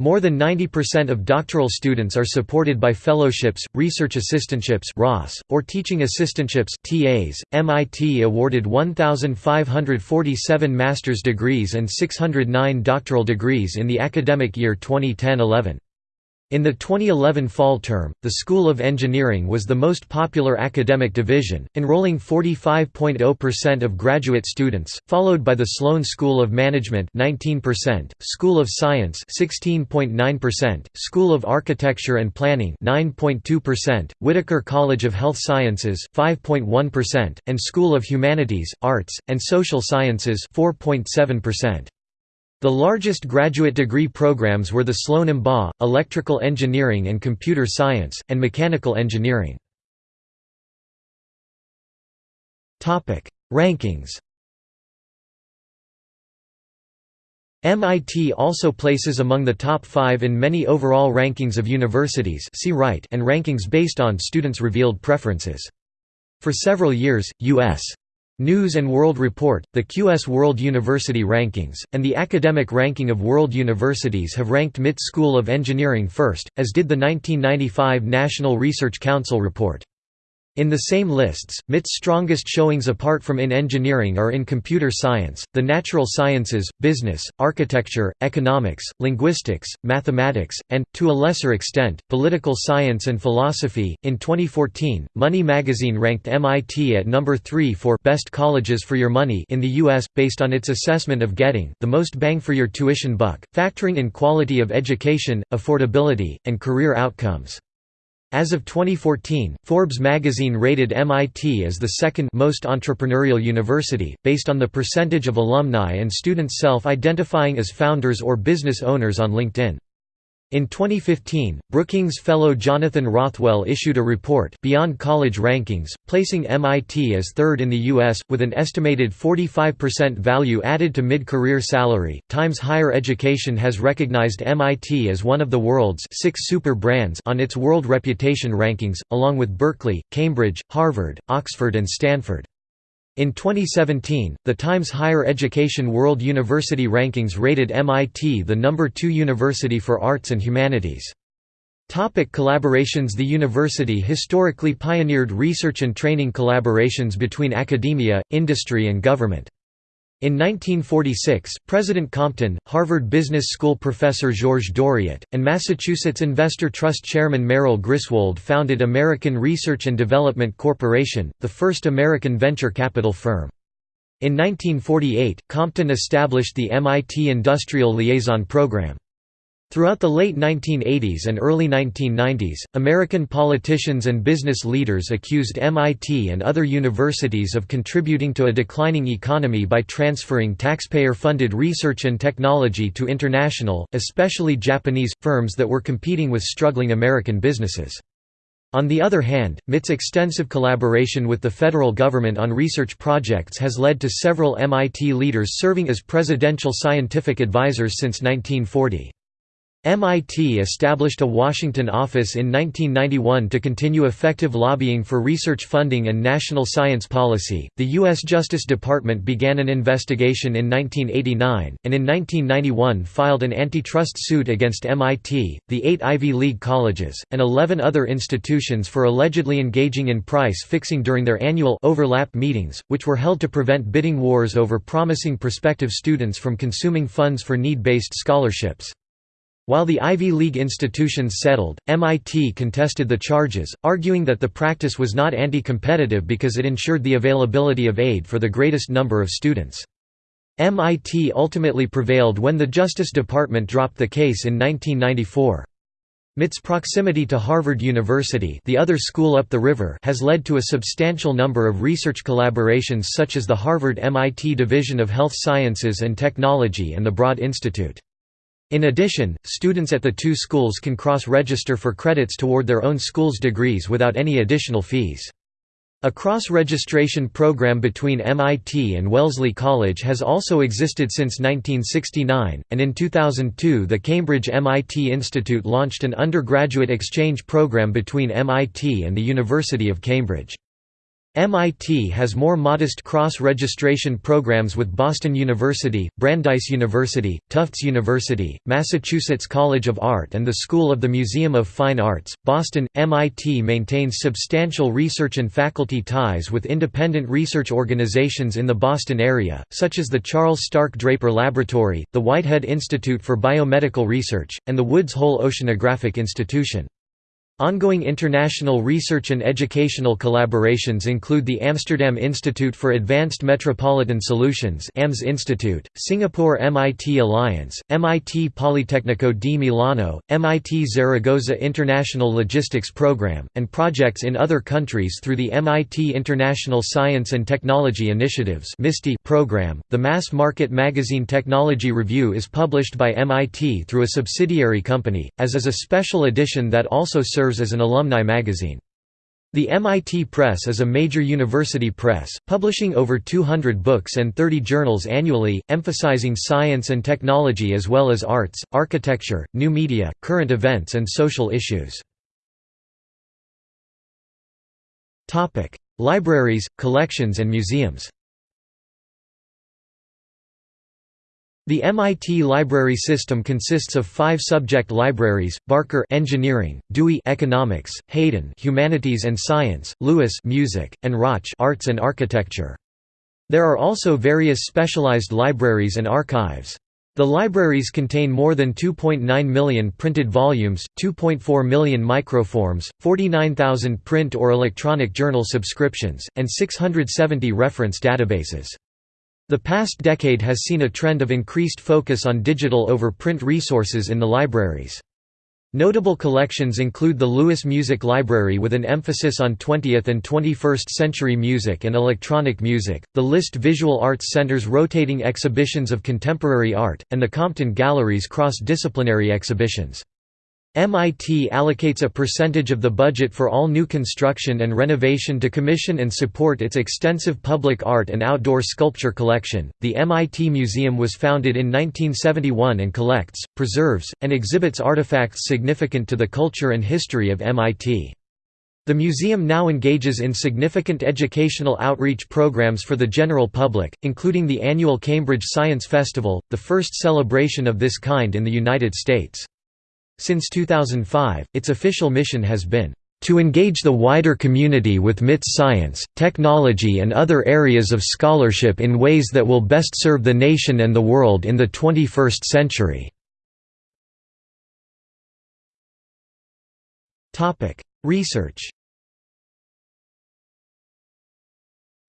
A: More than 90% of doctoral students are supported by fellowships, research assistantships or teaching assistantships (TAs). MIT awarded 1547 master's degrees and 609 doctoral degrees in the academic year 2010-11. In the 2011 fall term, the School of Engineering was the most popular academic division, enrolling 45.0% of graduate students, followed by the Sloan School of Management 19%, School of Science 16.9%, School of Architecture and Planning 9.2%, Whitaker College of Health Sciences 5.1%, and School of Humanities, Arts, and Social Sciences 4.7%. The largest graduate degree programs were the Sloan MBA, Electrical Engineering and Computer Science, and Mechanical Engineering. Rankings MIT also places among the top five in many overall rankings of universities see right and rankings based on students' revealed preferences. For several years, U.S. News & World Report, the QS World University Rankings, and the Academic Ranking of World Universities have ranked MIT School of Engineering first, as did the 1995 National Research Council report. In the same lists, MIT's strongest showings apart from in engineering are in computer science, the natural sciences, business, architecture, economics, linguistics, mathematics, and, to a lesser extent, political science and philosophy. In 2014, Money magazine ranked MIT at number 3 for Best Colleges for Your Money in the U.S., based on its assessment of getting the most bang for your tuition buck, factoring in quality of education, affordability, and career outcomes. As of 2014, Forbes magazine rated MIT as the second most entrepreneurial university, based on the percentage of alumni and students self-identifying as founders or business owners on LinkedIn. In 2015, Brookings fellow Jonathan Rothwell issued a report Beyond College Rankings, placing MIT as third in the U.S., with an estimated 45% value added to mid-career salary. Times Higher Education has recognized MIT as one of the world's six super brands on its World Reputation Rankings, along with Berkeley, Cambridge, Harvard, Oxford and Stanford. In 2017, the Times Higher Education World University Rankings rated MIT the number 2 university for arts and humanities. Topic collaborations The university historically pioneered research and training collaborations between academia, industry and government. In 1946, President Compton, Harvard Business School professor George Doriot, and Massachusetts Investor Trust chairman Merrill Griswold founded American Research and Development Corporation, the first American venture capital firm. In 1948, Compton established the MIT Industrial Liaison Program. Throughout the late 1980s and early 1990s, American politicians and business leaders accused MIT and other universities of contributing to a declining economy by transferring taxpayer-funded research and technology to international, especially Japanese, firms that were competing with struggling American businesses. On the other hand, MIT's extensive collaboration with the federal government on research projects has led to several MIT leaders serving as presidential scientific advisors since 1940. MIT established a Washington office in 1991 to continue effective lobbying for research funding and national science policy. The U.S. Justice Department began an investigation in 1989, and in 1991 filed an antitrust suit against MIT, the eight Ivy League colleges, and 11 other institutions for allegedly engaging in price fixing during their annual overlap meetings, which were held to prevent bidding wars over promising prospective students from consuming funds for need-based scholarships. While the Ivy League institutions settled, MIT contested the charges, arguing that the practice was not anti-competitive because it ensured the availability of aid for the greatest number of students. MIT ultimately prevailed when the Justice Department dropped the case in 1994. MIT's proximity to Harvard University the other school up the river has led to a substantial number of research collaborations such as the Harvard-MIT Division of Health Sciences and Technology and the Broad Institute. In addition, students at the two schools can cross-register for credits toward their own school's degrees without any additional fees. A cross-registration program between MIT and Wellesley College has also existed since 1969, and in 2002 the Cambridge MIT Institute launched an undergraduate exchange program between MIT and the University of Cambridge. MIT has more modest cross-registration programs with Boston University, Brandeis University, Tufts University, Massachusetts College of Art and the School of the Museum of Fine Arts. Boston, MIT maintains substantial research and faculty ties with independent research organizations in the Boston area, such as the Charles Stark Draper Laboratory, the Whitehead Institute for Biomedical Research, and the Woods Hole Oceanographic Institution. Ongoing international research and educational collaborations include the Amsterdam Institute for Advanced Metropolitan Solutions AMS Institute, Singapore MIT Alliance, MIT Politecnico di Milano, MIT Zaragoza International Logistics Program, and projects in other countries through the MIT International Science and Technology Initiatives program. The mass market magazine Technology Review is published by MIT through a subsidiary company, as is a special edition that also serves serves as an alumni magazine. The MIT Press is a major university press, publishing over 200 books and 30 journals annually, emphasizing science and technology as well as arts, architecture, new media, current events and social issues. Libraries, collections and museums The MIT library system consists of five subject libraries: Barker Engineering, Dewey Economics, Hayden Humanities and Science, Lewis Music, and Rotch Arts and Architecture. There are also various specialized libraries and archives. The libraries contain more than 2.9 million printed volumes, 2.4 million microforms, 49,000 print or electronic journal subscriptions, and 670 reference databases. The past decade has seen a trend of increased focus on digital over print resources in the libraries. Notable collections include the Lewis Music Library with an emphasis on 20th and 21st century music and electronic music, the List Visual Arts Center's rotating exhibitions of contemporary art, and the Compton Gallery's cross-disciplinary exhibitions. MIT allocates a percentage of the budget for all new construction and renovation to commission and support its extensive public art and outdoor sculpture collection. The MIT Museum was founded in 1971 and collects, preserves, and exhibits artifacts significant to the culture and history of MIT. The museum now engages in significant educational outreach programs for the general public, including the annual Cambridge Science Festival, the first celebration of this kind in the United States. Since 2005, its official mission has been to engage the wider community with MIT's science, technology and other areas of scholarship in ways that will best serve the nation and the world in the 21st century." Research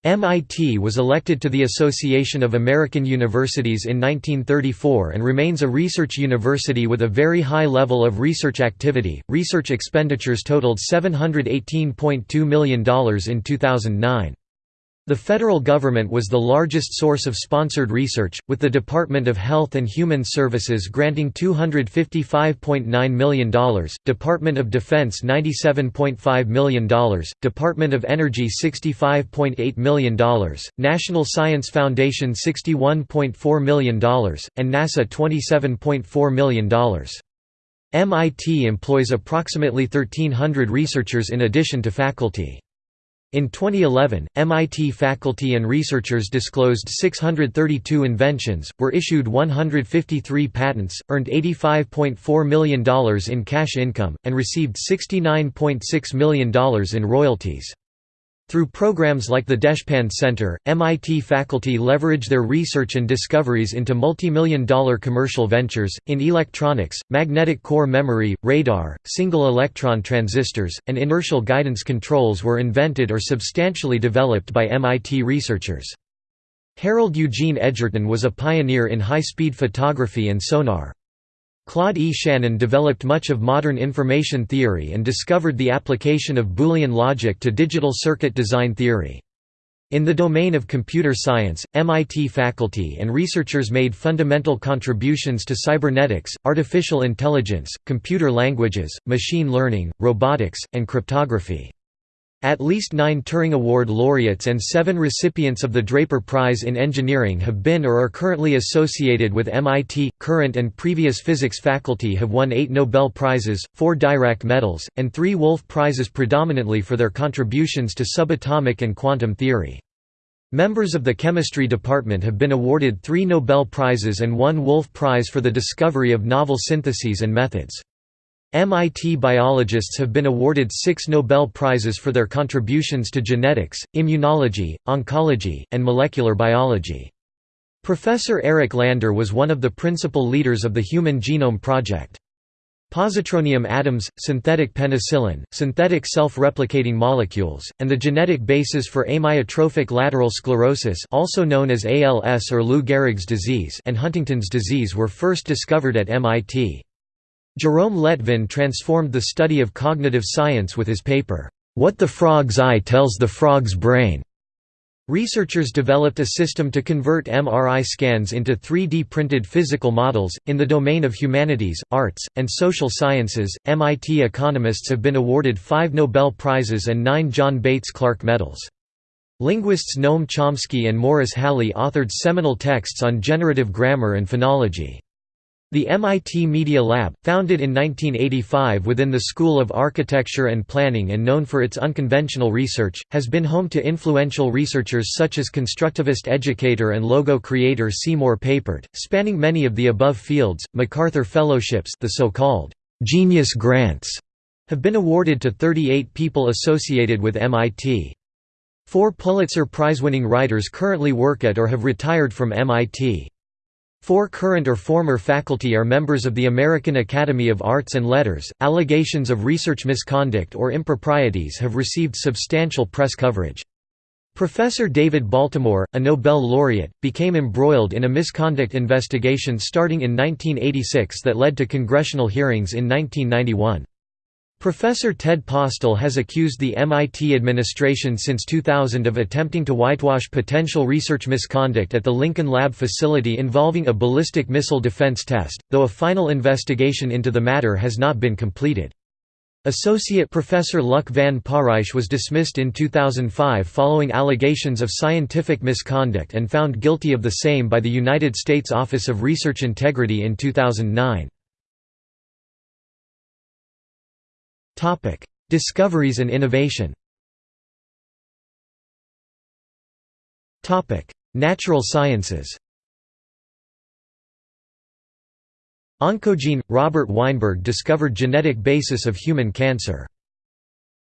A: MIT was elected to the Association of American Universities in 1934 and remains a research university with a very high level of research activity. Research expenditures totaled $718.2 million in 2009. The federal government was the largest source of sponsored research, with the Department of Health and Human Services granting $255.9 million, Department of Defense $97.5 million, Department of Energy $65.8 million, National Science Foundation $61.4 million, and NASA $27.4 million. MIT employs approximately 1,300 researchers in addition to faculty. In 2011, MIT faculty and researchers disclosed 632 inventions, were issued 153 patents, earned $85.4 million in cash income, and received $69.6 million in royalties. Through programs like the Deshpande Center, MIT faculty leverage their research and discoveries into multi-million dollar commercial ventures, in electronics, magnetic core memory, radar, single electron transistors, and inertial guidance controls were invented or substantially developed by MIT researchers. Harold Eugene Edgerton was a pioneer in high-speed photography and sonar. Claude E. Shannon developed much of modern information theory and discovered the application of Boolean logic to digital circuit design theory. In the domain of computer science, MIT faculty and researchers made fundamental contributions to cybernetics, artificial intelligence, computer languages, machine learning, robotics, and cryptography. At least nine Turing Award laureates and seven recipients of the Draper Prize in Engineering have been or are currently associated with MIT. Current and previous physics faculty have won eight Nobel Prizes, four Dirac Medals, and three Wolf Prizes predominantly for their contributions to subatomic and quantum theory. Members of the chemistry department have been awarded three Nobel Prizes and one Wolf Prize for the discovery of novel syntheses and methods. MIT biologists have been awarded six Nobel Prizes for their contributions to genetics, immunology, oncology, and molecular biology. Professor Eric Lander was one of the principal leaders of the Human Genome Project. Positronium atoms, synthetic penicillin, synthetic self-replicating molecules, and the genetic basis for amyotrophic lateral sclerosis also known as ALS or Lou Gehrig's disease and Huntington's disease were first discovered at MIT. Jerome Lettvin transformed the study of cognitive science with his paper, What the Frog's Eye Tells the Frog's Brain. Researchers developed a system to convert MRI scans into 3D printed physical models. In the domain of humanities, arts, and social sciences, MIT economists have been awarded five Nobel Prizes and nine John Bates Clark Medals. Linguists Noam Chomsky and Morris Halle authored seminal texts on generative grammar and phonology. The MIT Media Lab, founded in 1985 within the School of Architecture and Planning and known for its unconventional research, has been home to influential researchers such as constructivist educator and logo creator Seymour Papert, spanning many of the above fields. MacArthur Fellowships, the so-called genius grants, have been awarded to 38 people associated with MIT. Four Pulitzer Prize-winning writers currently work at or have retired from MIT. Four current or former faculty are members of the American Academy of Arts and Letters. Allegations of research misconduct or improprieties have received substantial press coverage. Professor David Baltimore, a Nobel laureate, became embroiled in a misconduct investigation starting in 1986 that led to congressional hearings in 1991. Professor Ted Postol has accused the MIT administration since 2000 of attempting to whitewash potential research misconduct at the Lincoln Lab facility involving a ballistic missile defense test, though a final investigation into the matter has not been completed. Associate Professor Luc van Parijs was dismissed in 2005 following allegations of scientific misconduct and found guilty of the same by the United States Office of Research Integrity in 2009. Topic: Discoveries and innovation. Topic: Natural sciences. Oncogene – Robert Weinberg discovered genetic basis of human cancer.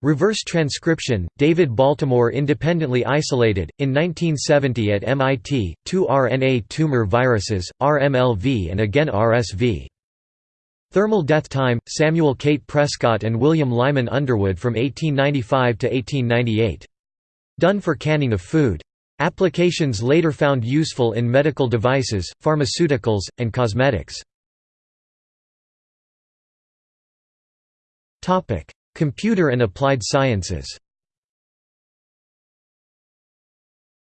A: Reverse transcription – David Baltimore independently isolated, in 1970 at MIT, two RNA tumor viruses, RMLV and again RSV. Thermal death time, Samuel Cate Prescott and William Lyman Underwood from 1895 to 1898. Done for canning of food. Applications later found useful in medical devices, pharmaceuticals, and cosmetics. Computer and applied sciences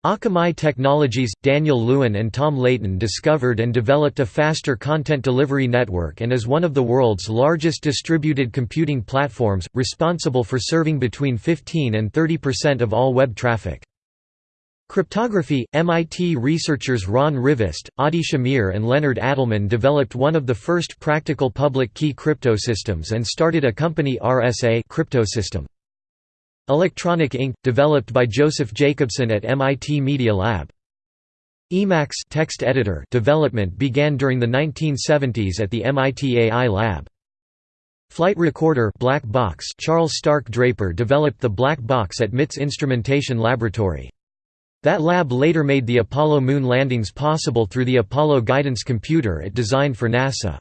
A: Akamai Technologies – Daniel Lewin and Tom Leighton discovered and developed a faster content delivery network and is one of the world's largest distributed computing platforms, responsible for serving between 15 and 30% of all web traffic. Cryptography – MIT researchers Ron Rivest, Adi Shamir and Leonard Adleman developed one of the first practical public key cryptosystems and started a company RSA cryptosystem. Electronic ink, developed by Joseph Jacobson at MIT Media Lab. Emacs text editor development began during the 1970s at the MIT AI Lab. Flight recorder black box Charles Stark Draper developed the black box at MIT's Instrumentation Laboratory. That lab later made the Apollo moon landings possible through the Apollo Guidance Computer it designed for NASA.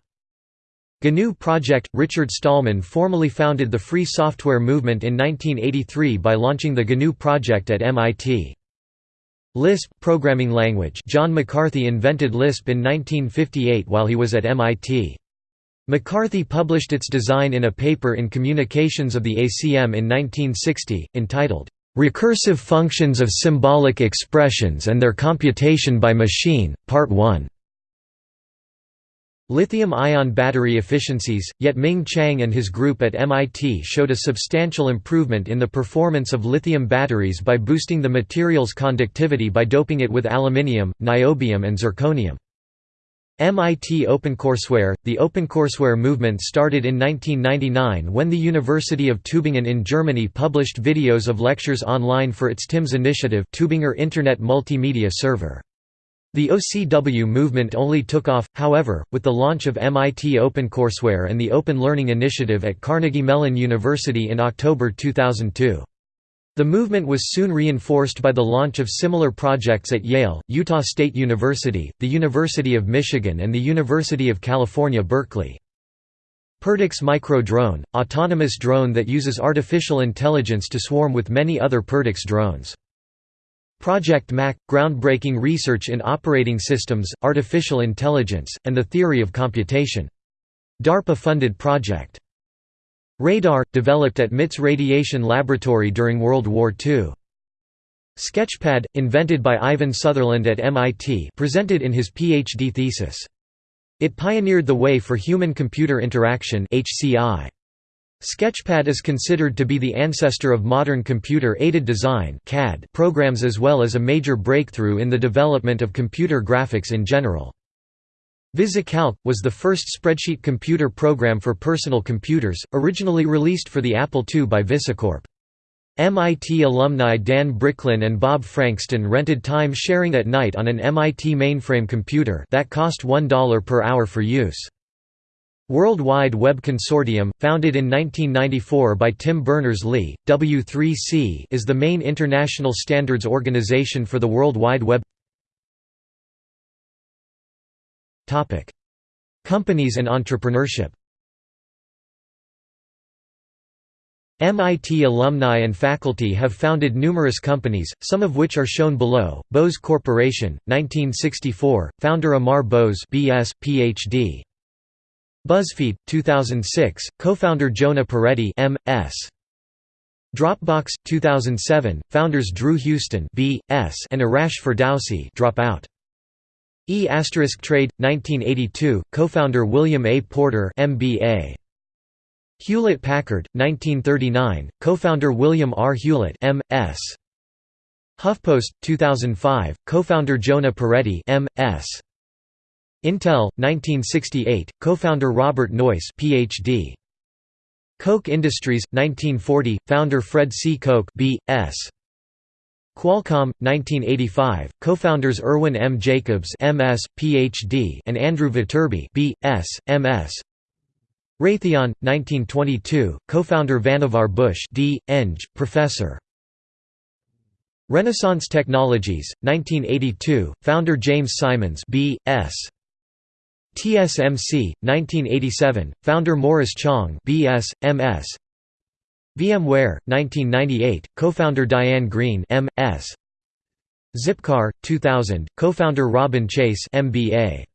A: GNU Project – Richard Stallman formally founded the free software movement in 1983 by launching the GNU Project at MIT. Lisp programming language John McCarthy invented Lisp in 1958 while he was at MIT. McCarthy published its design in a paper in Communications of the ACM in 1960, entitled, "'Recursive Functions of Symbolic Expressions and Their Computation by Machine, Part 1". Lithium-ion battery efficiencies, Yet-Ming Chiang and his group at MIT showed a substantial improvement in the performance of lithium batteries by boosting the material's conductivity by doping it with aluminium, niobium and zirconium. MIT OpenCourseWare The OpenCourseWare movement started in 1999 when the University of Tübingen in Germany published videos of lectures online for its TIMS initiative Tübinger Internet Multimedia Server. The OCW movement only took off, however, with the launch of MIT OpenCourseWare and the Open Learning Initiative at Carnegie Mellon University in October 2002. The movement was soon reinforced by the launch of similar projects at Yale, Utah State University, the University of Michigan and the University of California Berkeley. Perdix Micro Drone, autonomous drone that uses artificial intelligence to swarm with many other Perdix drones. Project MAC – groundbreaking research in operating systems, artificial intelligence, and the theory of computation. DARPA-funded project. Radar, developed at MIT's Radiation Laboratory during World War II. Sketchpad, invented by Ivan Sutherland at MIT presented in his PhD thesis. It pioneered the way for human-computer interaction HCI. Sketchpad is considered to be the ancestor of modern computer-aided design programs as well as a major breakthrough in the development of computer graphics in general. VisiCalc, was the first spreadsheet computer program for personal computers, originally released for the Apple II by VisiCorp. MIT alumni Dan Bricklin and Bob Frankston rented time sharing at night on an MIT mainframe computer that cost $1 per hour for use. World Wide Web Consortium, founded in 1994 by Tim Berners-Lee, W3C is the main international standards organization for the World Wide Web Companies and entrepreneurship MIT alumni and faculty have founded numerous companies, some of which are shown below. Bose Corporation, 1964, founder Amar Bose BS, PhD. BuzzFeed, 2006, co-founder Jonah Peretti M.S. Dropbox, 2007, founders Drew Houston B.S. and Arash Ferdowsi dropout. E** Trade, 1982, co-founder William A. Porter MBA. Hewlett-Packard, 1939, co-founder William R. Hewlett M.S. HuffPost, 2005, co-founder Jonah Peretti M.S. Intel, 1968, co-founder Robert Noyce Ph.D. Koch Industries, 1940, founder Fred C. Koch B.S. Qualcomm, 1985, co-founders Irwin M. Jacobs MS, PhD and Andrew Viterbi B.S., MS. Raytheon, 1922, co-founder Vannevar Bush D. Eng, professor. Renaissance Technologies, 1982, founder James Simons B.S. TSMC, 1987, founder Morris Chang B.S., M.S. VMware, 1998, co-founder Diane Greene M.S. Zipcar, 2000, co-founder Robin Chase MBA.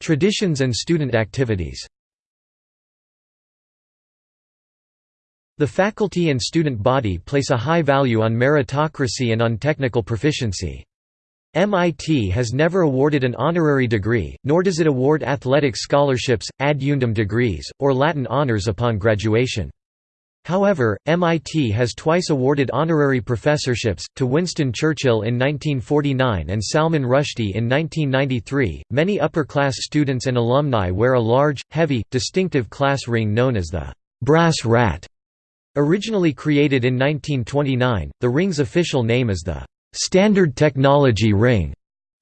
A: Traditions and student activities. The faculty and student body place a high value on meritocracy and on technical proficiency. MIT has never awarded an honorary degree, nor does it award athletic scholarships, ad eundem degrees, or Latin honors upon graduation. However, MIT has twice awarded honorary professorships, to Winston Churchill in 1949 and Salman Rushdie in 1993. Many upper class students and alumni wear a large, heavy, distinctive class ring known as the brass rat. Originally created in 1929, the ring's official name is the Standard Technology Ring.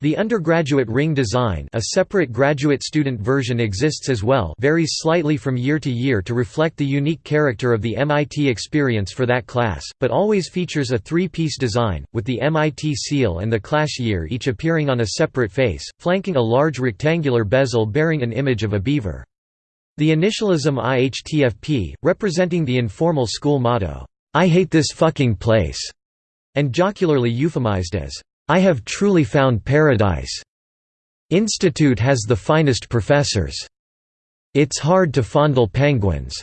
A: The undergraduate ring design a separate graduate student version exists as well varies slightly from year to year to reflect the unique character of the MIT experience for that class, but always features a three-piece design, with the MIT seal and the class year each appearing on a separate face, flanking a large rectangular bezel bearing an image of a beaver. The initialism IHTFP, representing the informal school motto, "'I hate this fucking place' and jocularly euphemized as, "'I have truly found paradise'. Institute has the finest professors. It's hard to fondle penguins."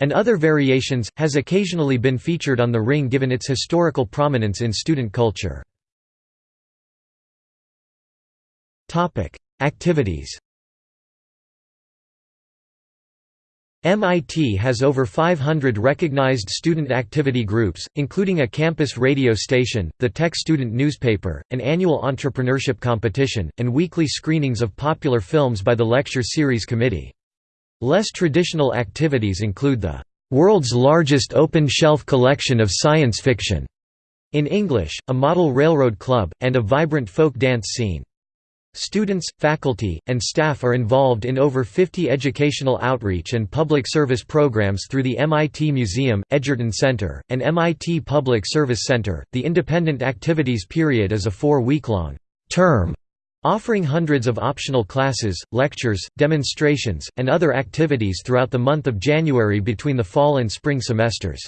A: and other variations, has occasionally been featured on the ring given its historical prominence in student culture. Activities MIT has over 500 recognized student activity groups, including a campus radio station, the Tech Student newspaper, an annual entrepreneurship competition, and weekly screenings of popular films by the Lecture Series Committee. Less traditional activities include the "...world's largest open-shelf collection of science fiction", in English, a model railroad club, and a vibrant folk dance scene. Students, faculty, and staff are involved in over 50 educational outreach and public service programs through the MIT Museum, Edgerton Center, and MIT Public Service Center. The independent activities period is a four week long term offering hundreds of optional classes, lectures, demonstrations, and other activities throughout the month of January between the fall and spring semesters.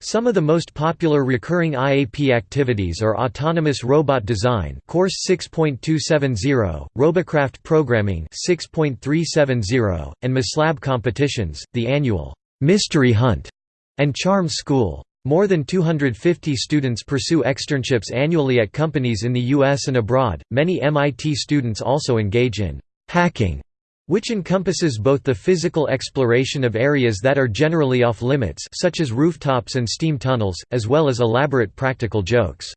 A: Some of the most popular recurring IAP activities are Autonomous Robot Design Course 6.270, Robocraft Programming 6.370, and MASLAB competitions, the annual Mystery Hunt and Charm School. More than 250 students pursue externships annually at companies in the US and abroad. Many MIT students also engage in hacking which encompasses both the physical exploration of areas that are generally off-limits such as rooftops and steam tunnels, as well as elaborate practical jokes.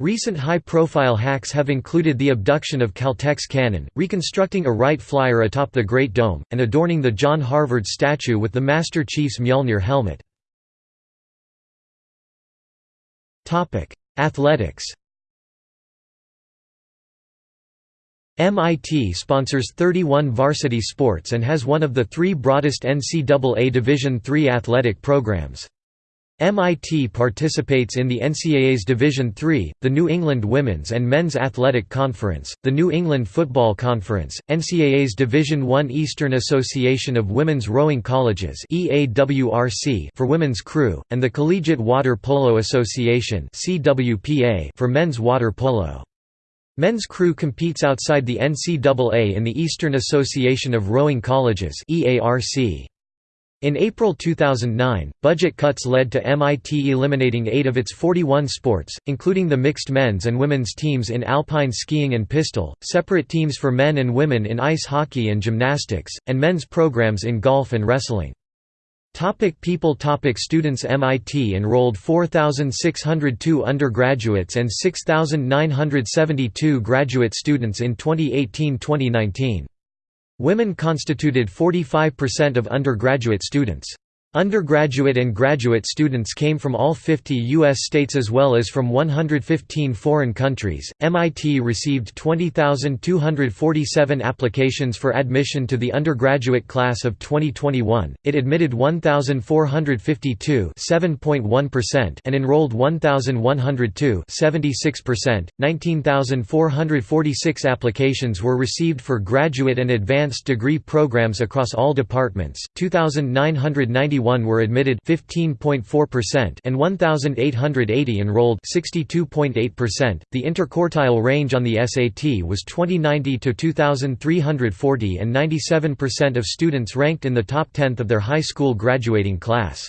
A: Recent high-profile hacks have included the abduction of Caltech's cannon, reconstructing a Wright Flyer atop the Great Dome, and adorning the John Harvard statue with the Master Chief's Mjolnir helmet. Athletics MIT sponsors 31 varsity sports and has one of the three broadest NCAA Division III athletic programs. MIT participates in the NCAA's Division III, the New England Women's and Men's Athletic Conference, the New England Football Conference, NCAA's Division I Eastern Association of Women's Rowing Colleges for women's crew, and the Collegiate Water Polo Association for men's water polo. Men's crew competes outside the NCAA in the Eastern Association of Rowing Colleges In April 2009, budget cuts led to MIT eliminating eight of its 41 sports, including the mixed men's and women's teams in alpine skiing and pistol, separate teams for men and women in ice hockey and gymnastics, and men's programs in golf and wrestling. Topic people Topic Students MIT enrolled 4,602 undergraduates and 6,972 graduate students in 2018–2019. Women constituted 45% of undergraduate students. Undergraduate and graduate students came from all 50 U.S. states as well as from 115 foreign countries. MIT received 20,247 applications for admission to the undergraduate class of 2021. It admitted 1,452 (7.1%) and enrolled 1,102 (76%). 19,446 applications were received for graduate and advanced degree programs across all departments. 2,991 were admitted 15.4% and 1880 enrolled 62.8%. The interquartile range on the SAT was 2090 to 2340 and 97% of students ranked in the top tenth of their high school graduating class.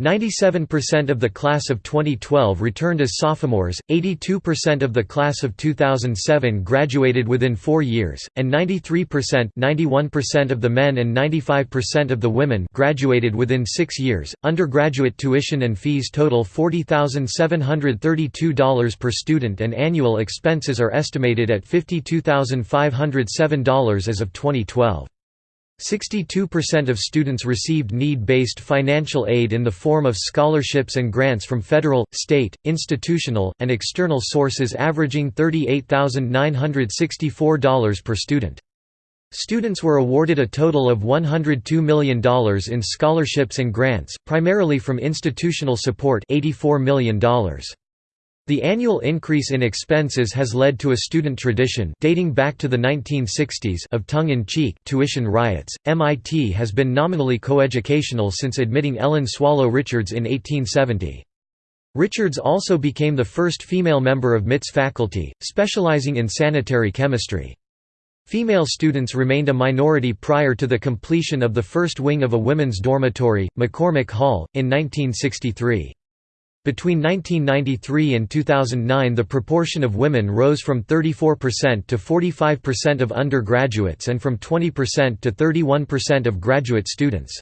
A: 97% of the class of 2012 returned as sophomores, 82% of the class of 2007 graduated within four years, and 93% 91% of the men and 95% of the women graduated within six years. Undergraduate tuition and fees total $40,732 per student, and annual expenses are estimated at $52,507 as of 2012. 62% of students received need-based financial aid in the form of scholarships and grants from federal, state, institutional, and external sources averaging $38,964 per student. Students were awarded a total of $102 million in scholarships and grants, primarily from institutional support $84 million. The annual increase in expenses has led to a student tradition dating back to the 1960s of tongue-in-cheek tuition riots. MIT has been nominally coeducational since admitting Ellen Swallow Richards in 1870. Richards also became the first female member of MIT's faculty, specializing in sanitary chemistry. Female students remained a minority prior to the completion of the first wing of a women's dormitory, McCormick Hall, in 1963. Between 1993 and 2009 the proportion of women rose from 34% to 45% of undergraduates and from 20% to 31% of graduate students.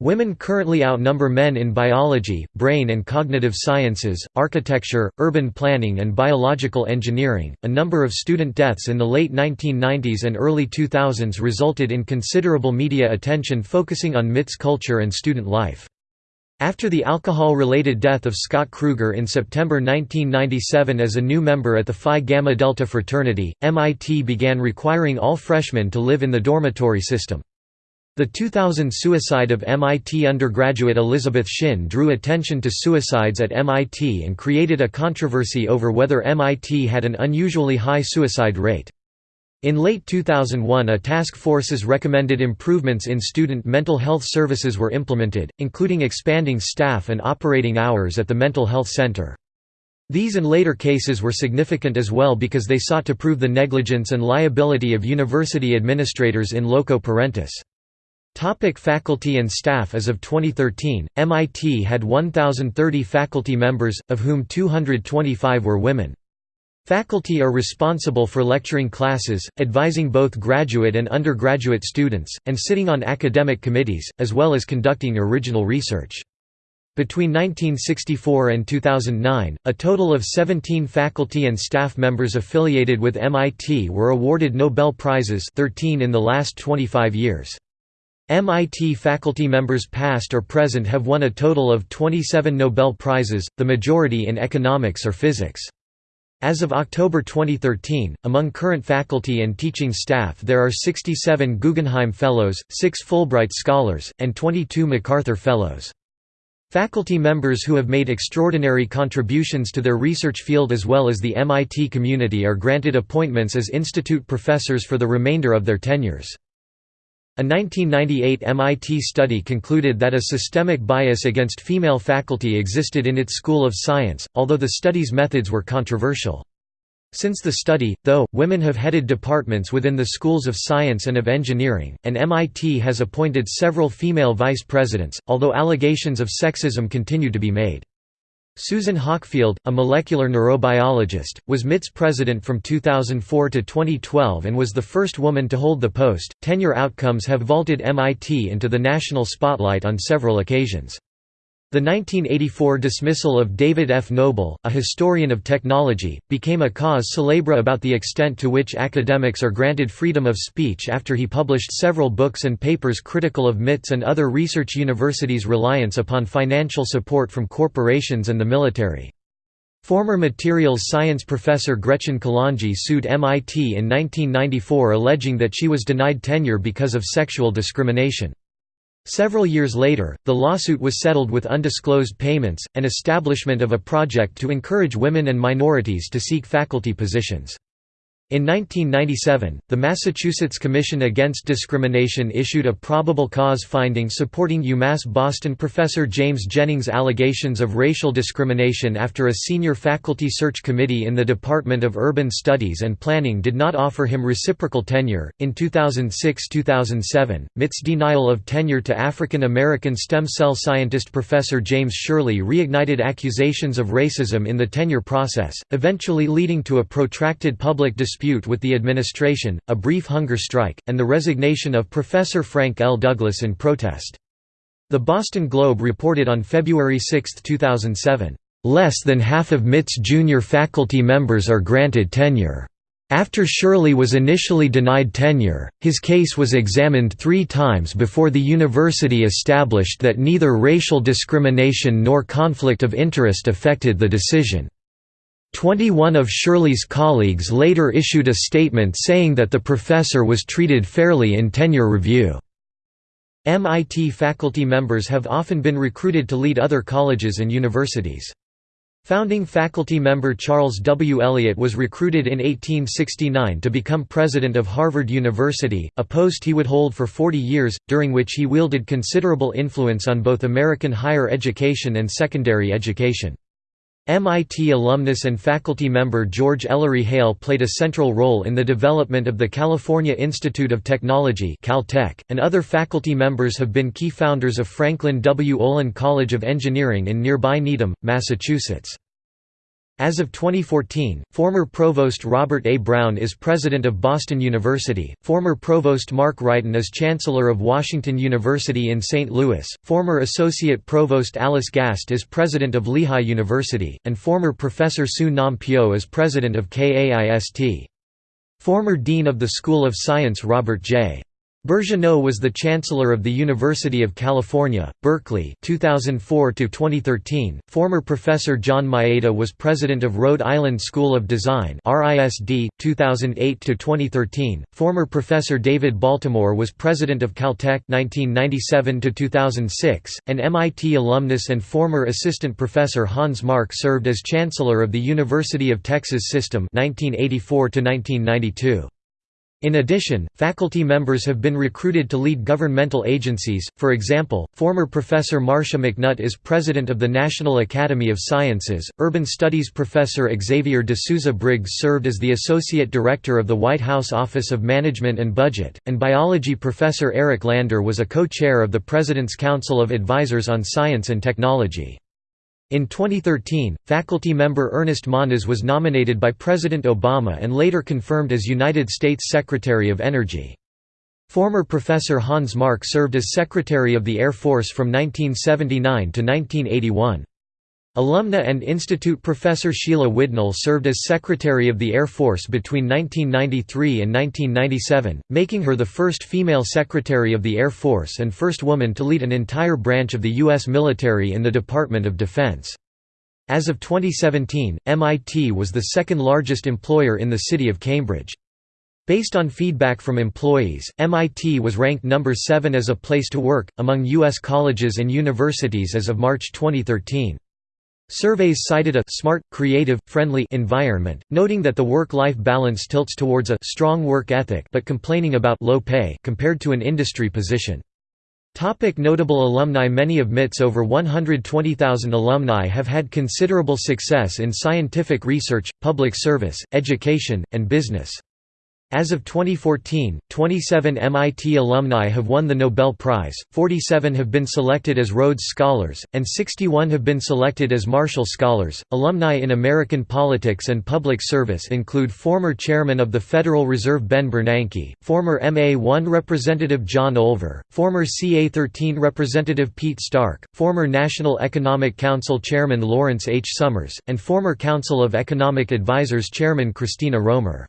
A: Women currently outnumber men in biology, brain and cognitive sciences, architecture, urban planning, and biological engineering. A number of student deaths in the late 1990s and early 2000s resulted in considerable media attention focusing on MIT's culture and student life. After the alcohol-related death of Scott Krueger in September 1997 as a new member at the Phi Gamma Delta fraternity, MIT began requiring all freshmen to live in the dormitory system. The 2000 suicide of MIT undergraduate Elizabeth Shin drew attention to suicides at MIT and created a controversy over whether MIT had an unusually high suicide rate. In late 2001 a task force's recommended improvements in student mental health services were implemented, including expanding staff and operating hours at the mental health center. These and later cases were significant as well because they sought to prove the negligence and liability of university administrators in loco parentis. Topic faculty and staff As of 2013, MIT had 1,030 faculty members, of whom 225 were women. Faculty are responsible for lecturing classes, advising both graduate and undergraduate students, and sitting on academic committees, as well as conducting original research. Between 1964 and 2009, a total of 17 faculty and staff members affiliated with MIT were awarded Nobel Prizes 13 in the last 25 years. MIT faculty members past or present have won a total of 27 Nobel Prizes, the majority in economics or physics. As of October 2013, among current faculty and teaching staff there are 67 Guggenheim Fellows, 6 Fulbright Scholars, and 22 MacArthur Fellows. Faculty members who have made extraordinary contributions to their research field as well as the MIT community are granted appointments as institute professors for the remainder of their tenures. A 1998 MIT study concluded that a systemic bias against female faculty existed in its School of Science, although the study's methods were controversial. Since the study, though, women have headed departments within the schools of science and of engineering, and MIT has appointed several female vice presidents, although allegations of sexism continue to be made. Susan Hockfield, a molecular neurobiologist, was MIT's president from 2004 to 2012 and was the first woman to hold the post. Tenure outcomes have vaulted MIT into the national spotlight on several occasions. The 1984 dismissal of David F. Noble, a historian of technology, became a cause célèbre about the extent to which academics are granted freedom of speech after he published several books and papers critical of MIT's and other research universities' reliance upon financial support from corporations and the military. Former materials science professor Gretchen Kalonji sued MIT in 1994 alleging that she was denied tenure because of sexual discrimination. Several years later, the lawsuit was settled with undisclosed payments, and establishment of a project to encourage women and minorities to seek faculty positions. In 1997, the Massachusetts Commission Against Discrimination issued a probable cause finding supporting UMass Boston professor James Jennings' allegations of racial discrimination after a senior faculty search committee in the Department of Urban Studies and Planning did not offer him reciprocal tenure. In 2006 2007, MIT's denial of tenure to African American stem cell scientist Professor James Sherley reignited accusations of racism in the tenure process, eventually leading to a protracted public dispute dispute with the administration, a brief hunger strike, and the resignation of Professor Frank L. Douglas in protest. The Boston Globe reported on February 6, 2007, "...less than half of MIT's junior faculty members are granted tenure." After Sherley was initially denied tenure, his case was examined three times before the university established that neither racial discrimination nor conflict of interest affected the decision. Twenty-one of Sherley's colleagues later issued a statement saying that the professor was treated fairly in tenure review. MIT faculty members have often been recruited to lead other colleges and universities. Founding faculty member Charles W. Eliot was recruited in 1869 to become president of Harvard University, a post he would hold for 40 years, during which he wielded considerable influence on both American higher education and secondary education. MIT alumnus and faculty member George Ellery Hale played a central role in the development of the California Institute of Technology Caltech, and other faculty members have been key founders of Franklin W. Olin College of Engineering in nearby Needham, Massachusetts. As of 2014, former Provost Robert A. Brown is President of Boston University, former Provost Mark Wrighton is Chancellor of Washington University in St. Louis, former Associate Provost Alice Gast is President of Lehigh University, and former Professor Suh Nam-pyo is President of KAIST. Former Dean of the School of Science Robert J. Birgeneau was the Chancellor of the University of California, Berkeley 2004 2013. Former Professor John Maeda was President of Rhode Island School of Design RISD 2008 2013. Former Professor David Baltimore was President of Caltech 1997 2006, and MIT alumnus and former Assistant Professor Hans Mark served as Chancellor of the University of Texas System 1984 1992. In addition, faculty members have been recruited to lead governmental agencies, for example, former Professor Marcia McNutt is president of the National Academy of Sciences, Urban Studies Professor Xavier de Souza Briggs served as the Associate Director of the White House Office of Management and Budget, and biology professor Eric Lander was a co-chair of the President's Council of Advisors on Science and Technology. In 2013, faculty member Ernest Moniz was nominated by President Obama and later confirmed as United States Secretary of Energy. Former Professor Hans Mark served as Secretary of the Air Force from 1979 to 1981. Alumna and Institute professor Sheila Widnall served as Secretary of the Air Force between 1993 and 1997, making her the first female Secretary of the Air Force and first woman to lead an entire branch of the U.S. military in the Department of Defense. As of 2017, MIT was the second largest employer in the city of Cambridge. Based on feedback from employees, MIT was ranked number 7 as a place to work, among U.S. colleges and universities as of March 2013. Surveys cited a smart, creative, friendly environment, noting that the work-life balance tilts towards a strong work ethic but complaining about low pay compared to an industry position. Topic notable alumni Many of MIT's over 120,000 alumni have had considerable success in scientific research, public service, education, and business. As of 2014, 27 MIT alumni have won the Nobel Prize, 47 have been selected as Rhodes Scholars, and 61 have been selected as Marshall Scholars. Alumni in American politics and public service include former Chairman of the Federal Reserve Ben Bernanke, former MA1 Representative John Olver, former CA13 Representative Pete Stark, former National Economic Council Chairman Lawrence H. Summers, and former Council of Economic Advisers Chairman Christina Romer.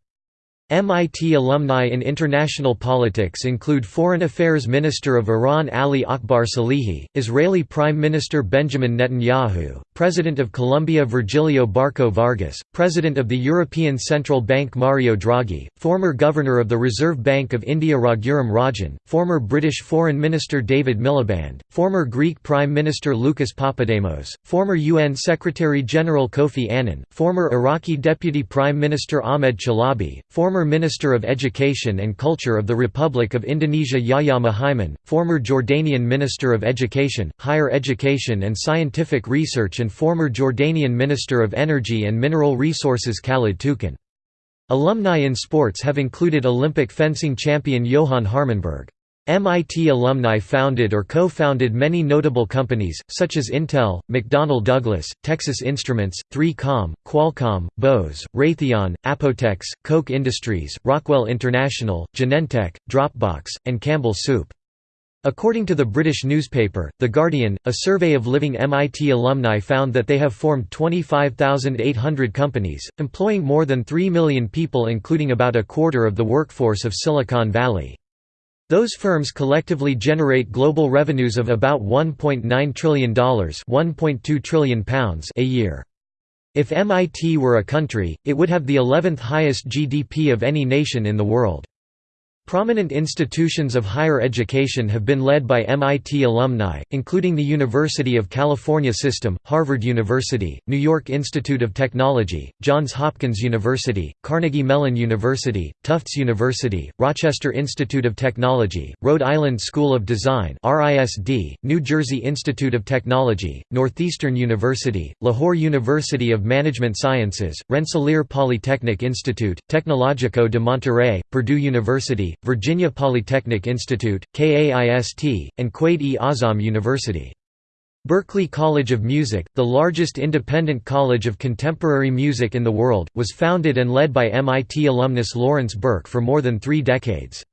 A: MIT alumni in international politics include Foreign Affairs Minister of Iran Ali Akbar Salehi, Israeli Prime Minister Benjamin Netanyahu, President of Colombia Virgilio Barco Vargas, President of the European Central Bank Mario Draghi, former Governor of the Reserve Bank of India Raghuram Rajan, former British Foreign Minister David Miliband, former Greek Prime Minister Lucas Papademos, former UN Secretary-General Kofi Annan, former Iraqi Deputy Prime Minister Ahmed Chalabi, former former Minister of Education and Culture of the Republic of Indonesia Yahya Muhaimin, former Jordanian Minister of Education, Higher Education and Scientific Research and former Jordanian Minister of Energy and Mineral Resources Khalid Toukan. Alumni in sports have included Olympic fencing champion Johan Harmenberg. MIT alumni founded or co-founded many notable companies, such as Intel, McDonnell Douglas, Texas Instruments, 3Com, Qualcomm, Bose, Raytheon, Apotex, Koch Industries, Rockwell International, Genentech, Dropbox, and Campbell Soup. According to the British newspaper, The Guardian, a survey of living MIT alumni found that they have formed 25,800 companies, employing more than 3 million people including about a quarter of the workforce of Silicon Valley. Those firms collectively generate global revenues of about $1.9 trillion £1.2 trillion a year. If MIT were a country, it would have the 11th highest GDP of any nation in the world. Prominent institutions of higher education have been led by MIT alumni, including the University of California System, Harvard University, New York Institute of Technology, Johns Hopkins University, Carnegie Mellon University, Tufts University, Rochester Institute of Technology, Rhode Island School of Design RISD, New Jersey Institute of Technology, Northeastern University, Lahore University of Management Sciences, Rensselaer Polytechnic Institute, Tecnológico de Monterrey, Purdue University, Virginia Polytechnic Institute, KAIST, and Quaid-e-Azam University. Berklee College of Music, the largest independent college of contemporary music in the world, was founded and led by MIT alumnus Lawrence Berk for more than three decades.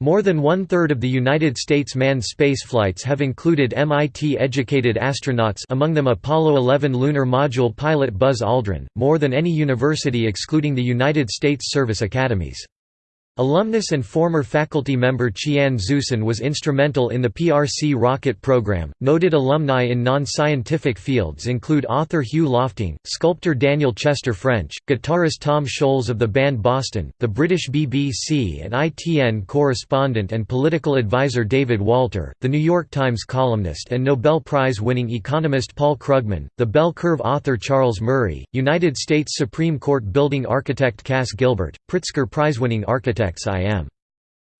A: More than one-third of the United States manned spaceflights have included MIT-educated astronauts among them Apollo 11 lunar module pilot Buzz Aldrin, more than any university excluding the United States service academies. Alumnus and former faculty member Qian Xuesen was instrumental in the PRC rocket program. Noted alumni in non scientific fields include author Hugh Lofting, sculptor Daniel Chester French, guitarist Tom Scholz of the band Boston, the British BBC and ITN correspondent and political advisor David Walter, the New York Times columnist and Nobel Prize winning economist Paul Krugman, the Bell Curve author Charles Murray, United States Supreme Court building architect Cass Gilbert, Pritzker Prize winning architect I.M.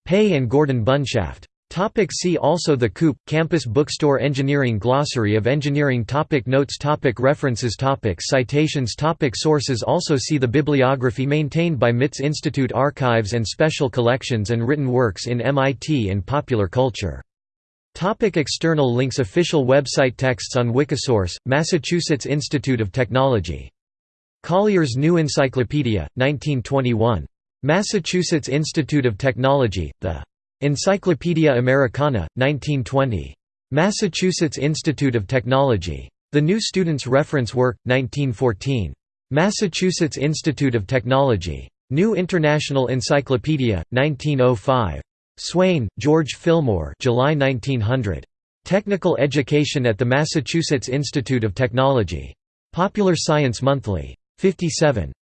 A: Pei and Gordon Bunshaft. Topic see also The Coop, Campus Bookstore Engineering Glossary of Engineering topic Notes topic References topic Citations topic Sources Also see the bibliography maintained by MIT's Institute Archives and Special Collections and written works in MIT and popular culture. Topic external links Official website Texts on Wikisource, Massachusetts Institute of Technology. Collier's New Encyclopedia, 1921. Massachusetts Institute of Technology, the Encyclopaedia Americana, 1920. Massachusetts Institute of Technology. The New Student's Reference Work, 1914. Massachusetts Institute of Technology. New International Encyclopedia, 1905. Swain, George Fillmore July 1900. Technical Education at the Massachusetts Institute of Technology. Popular Science Monthly. 57.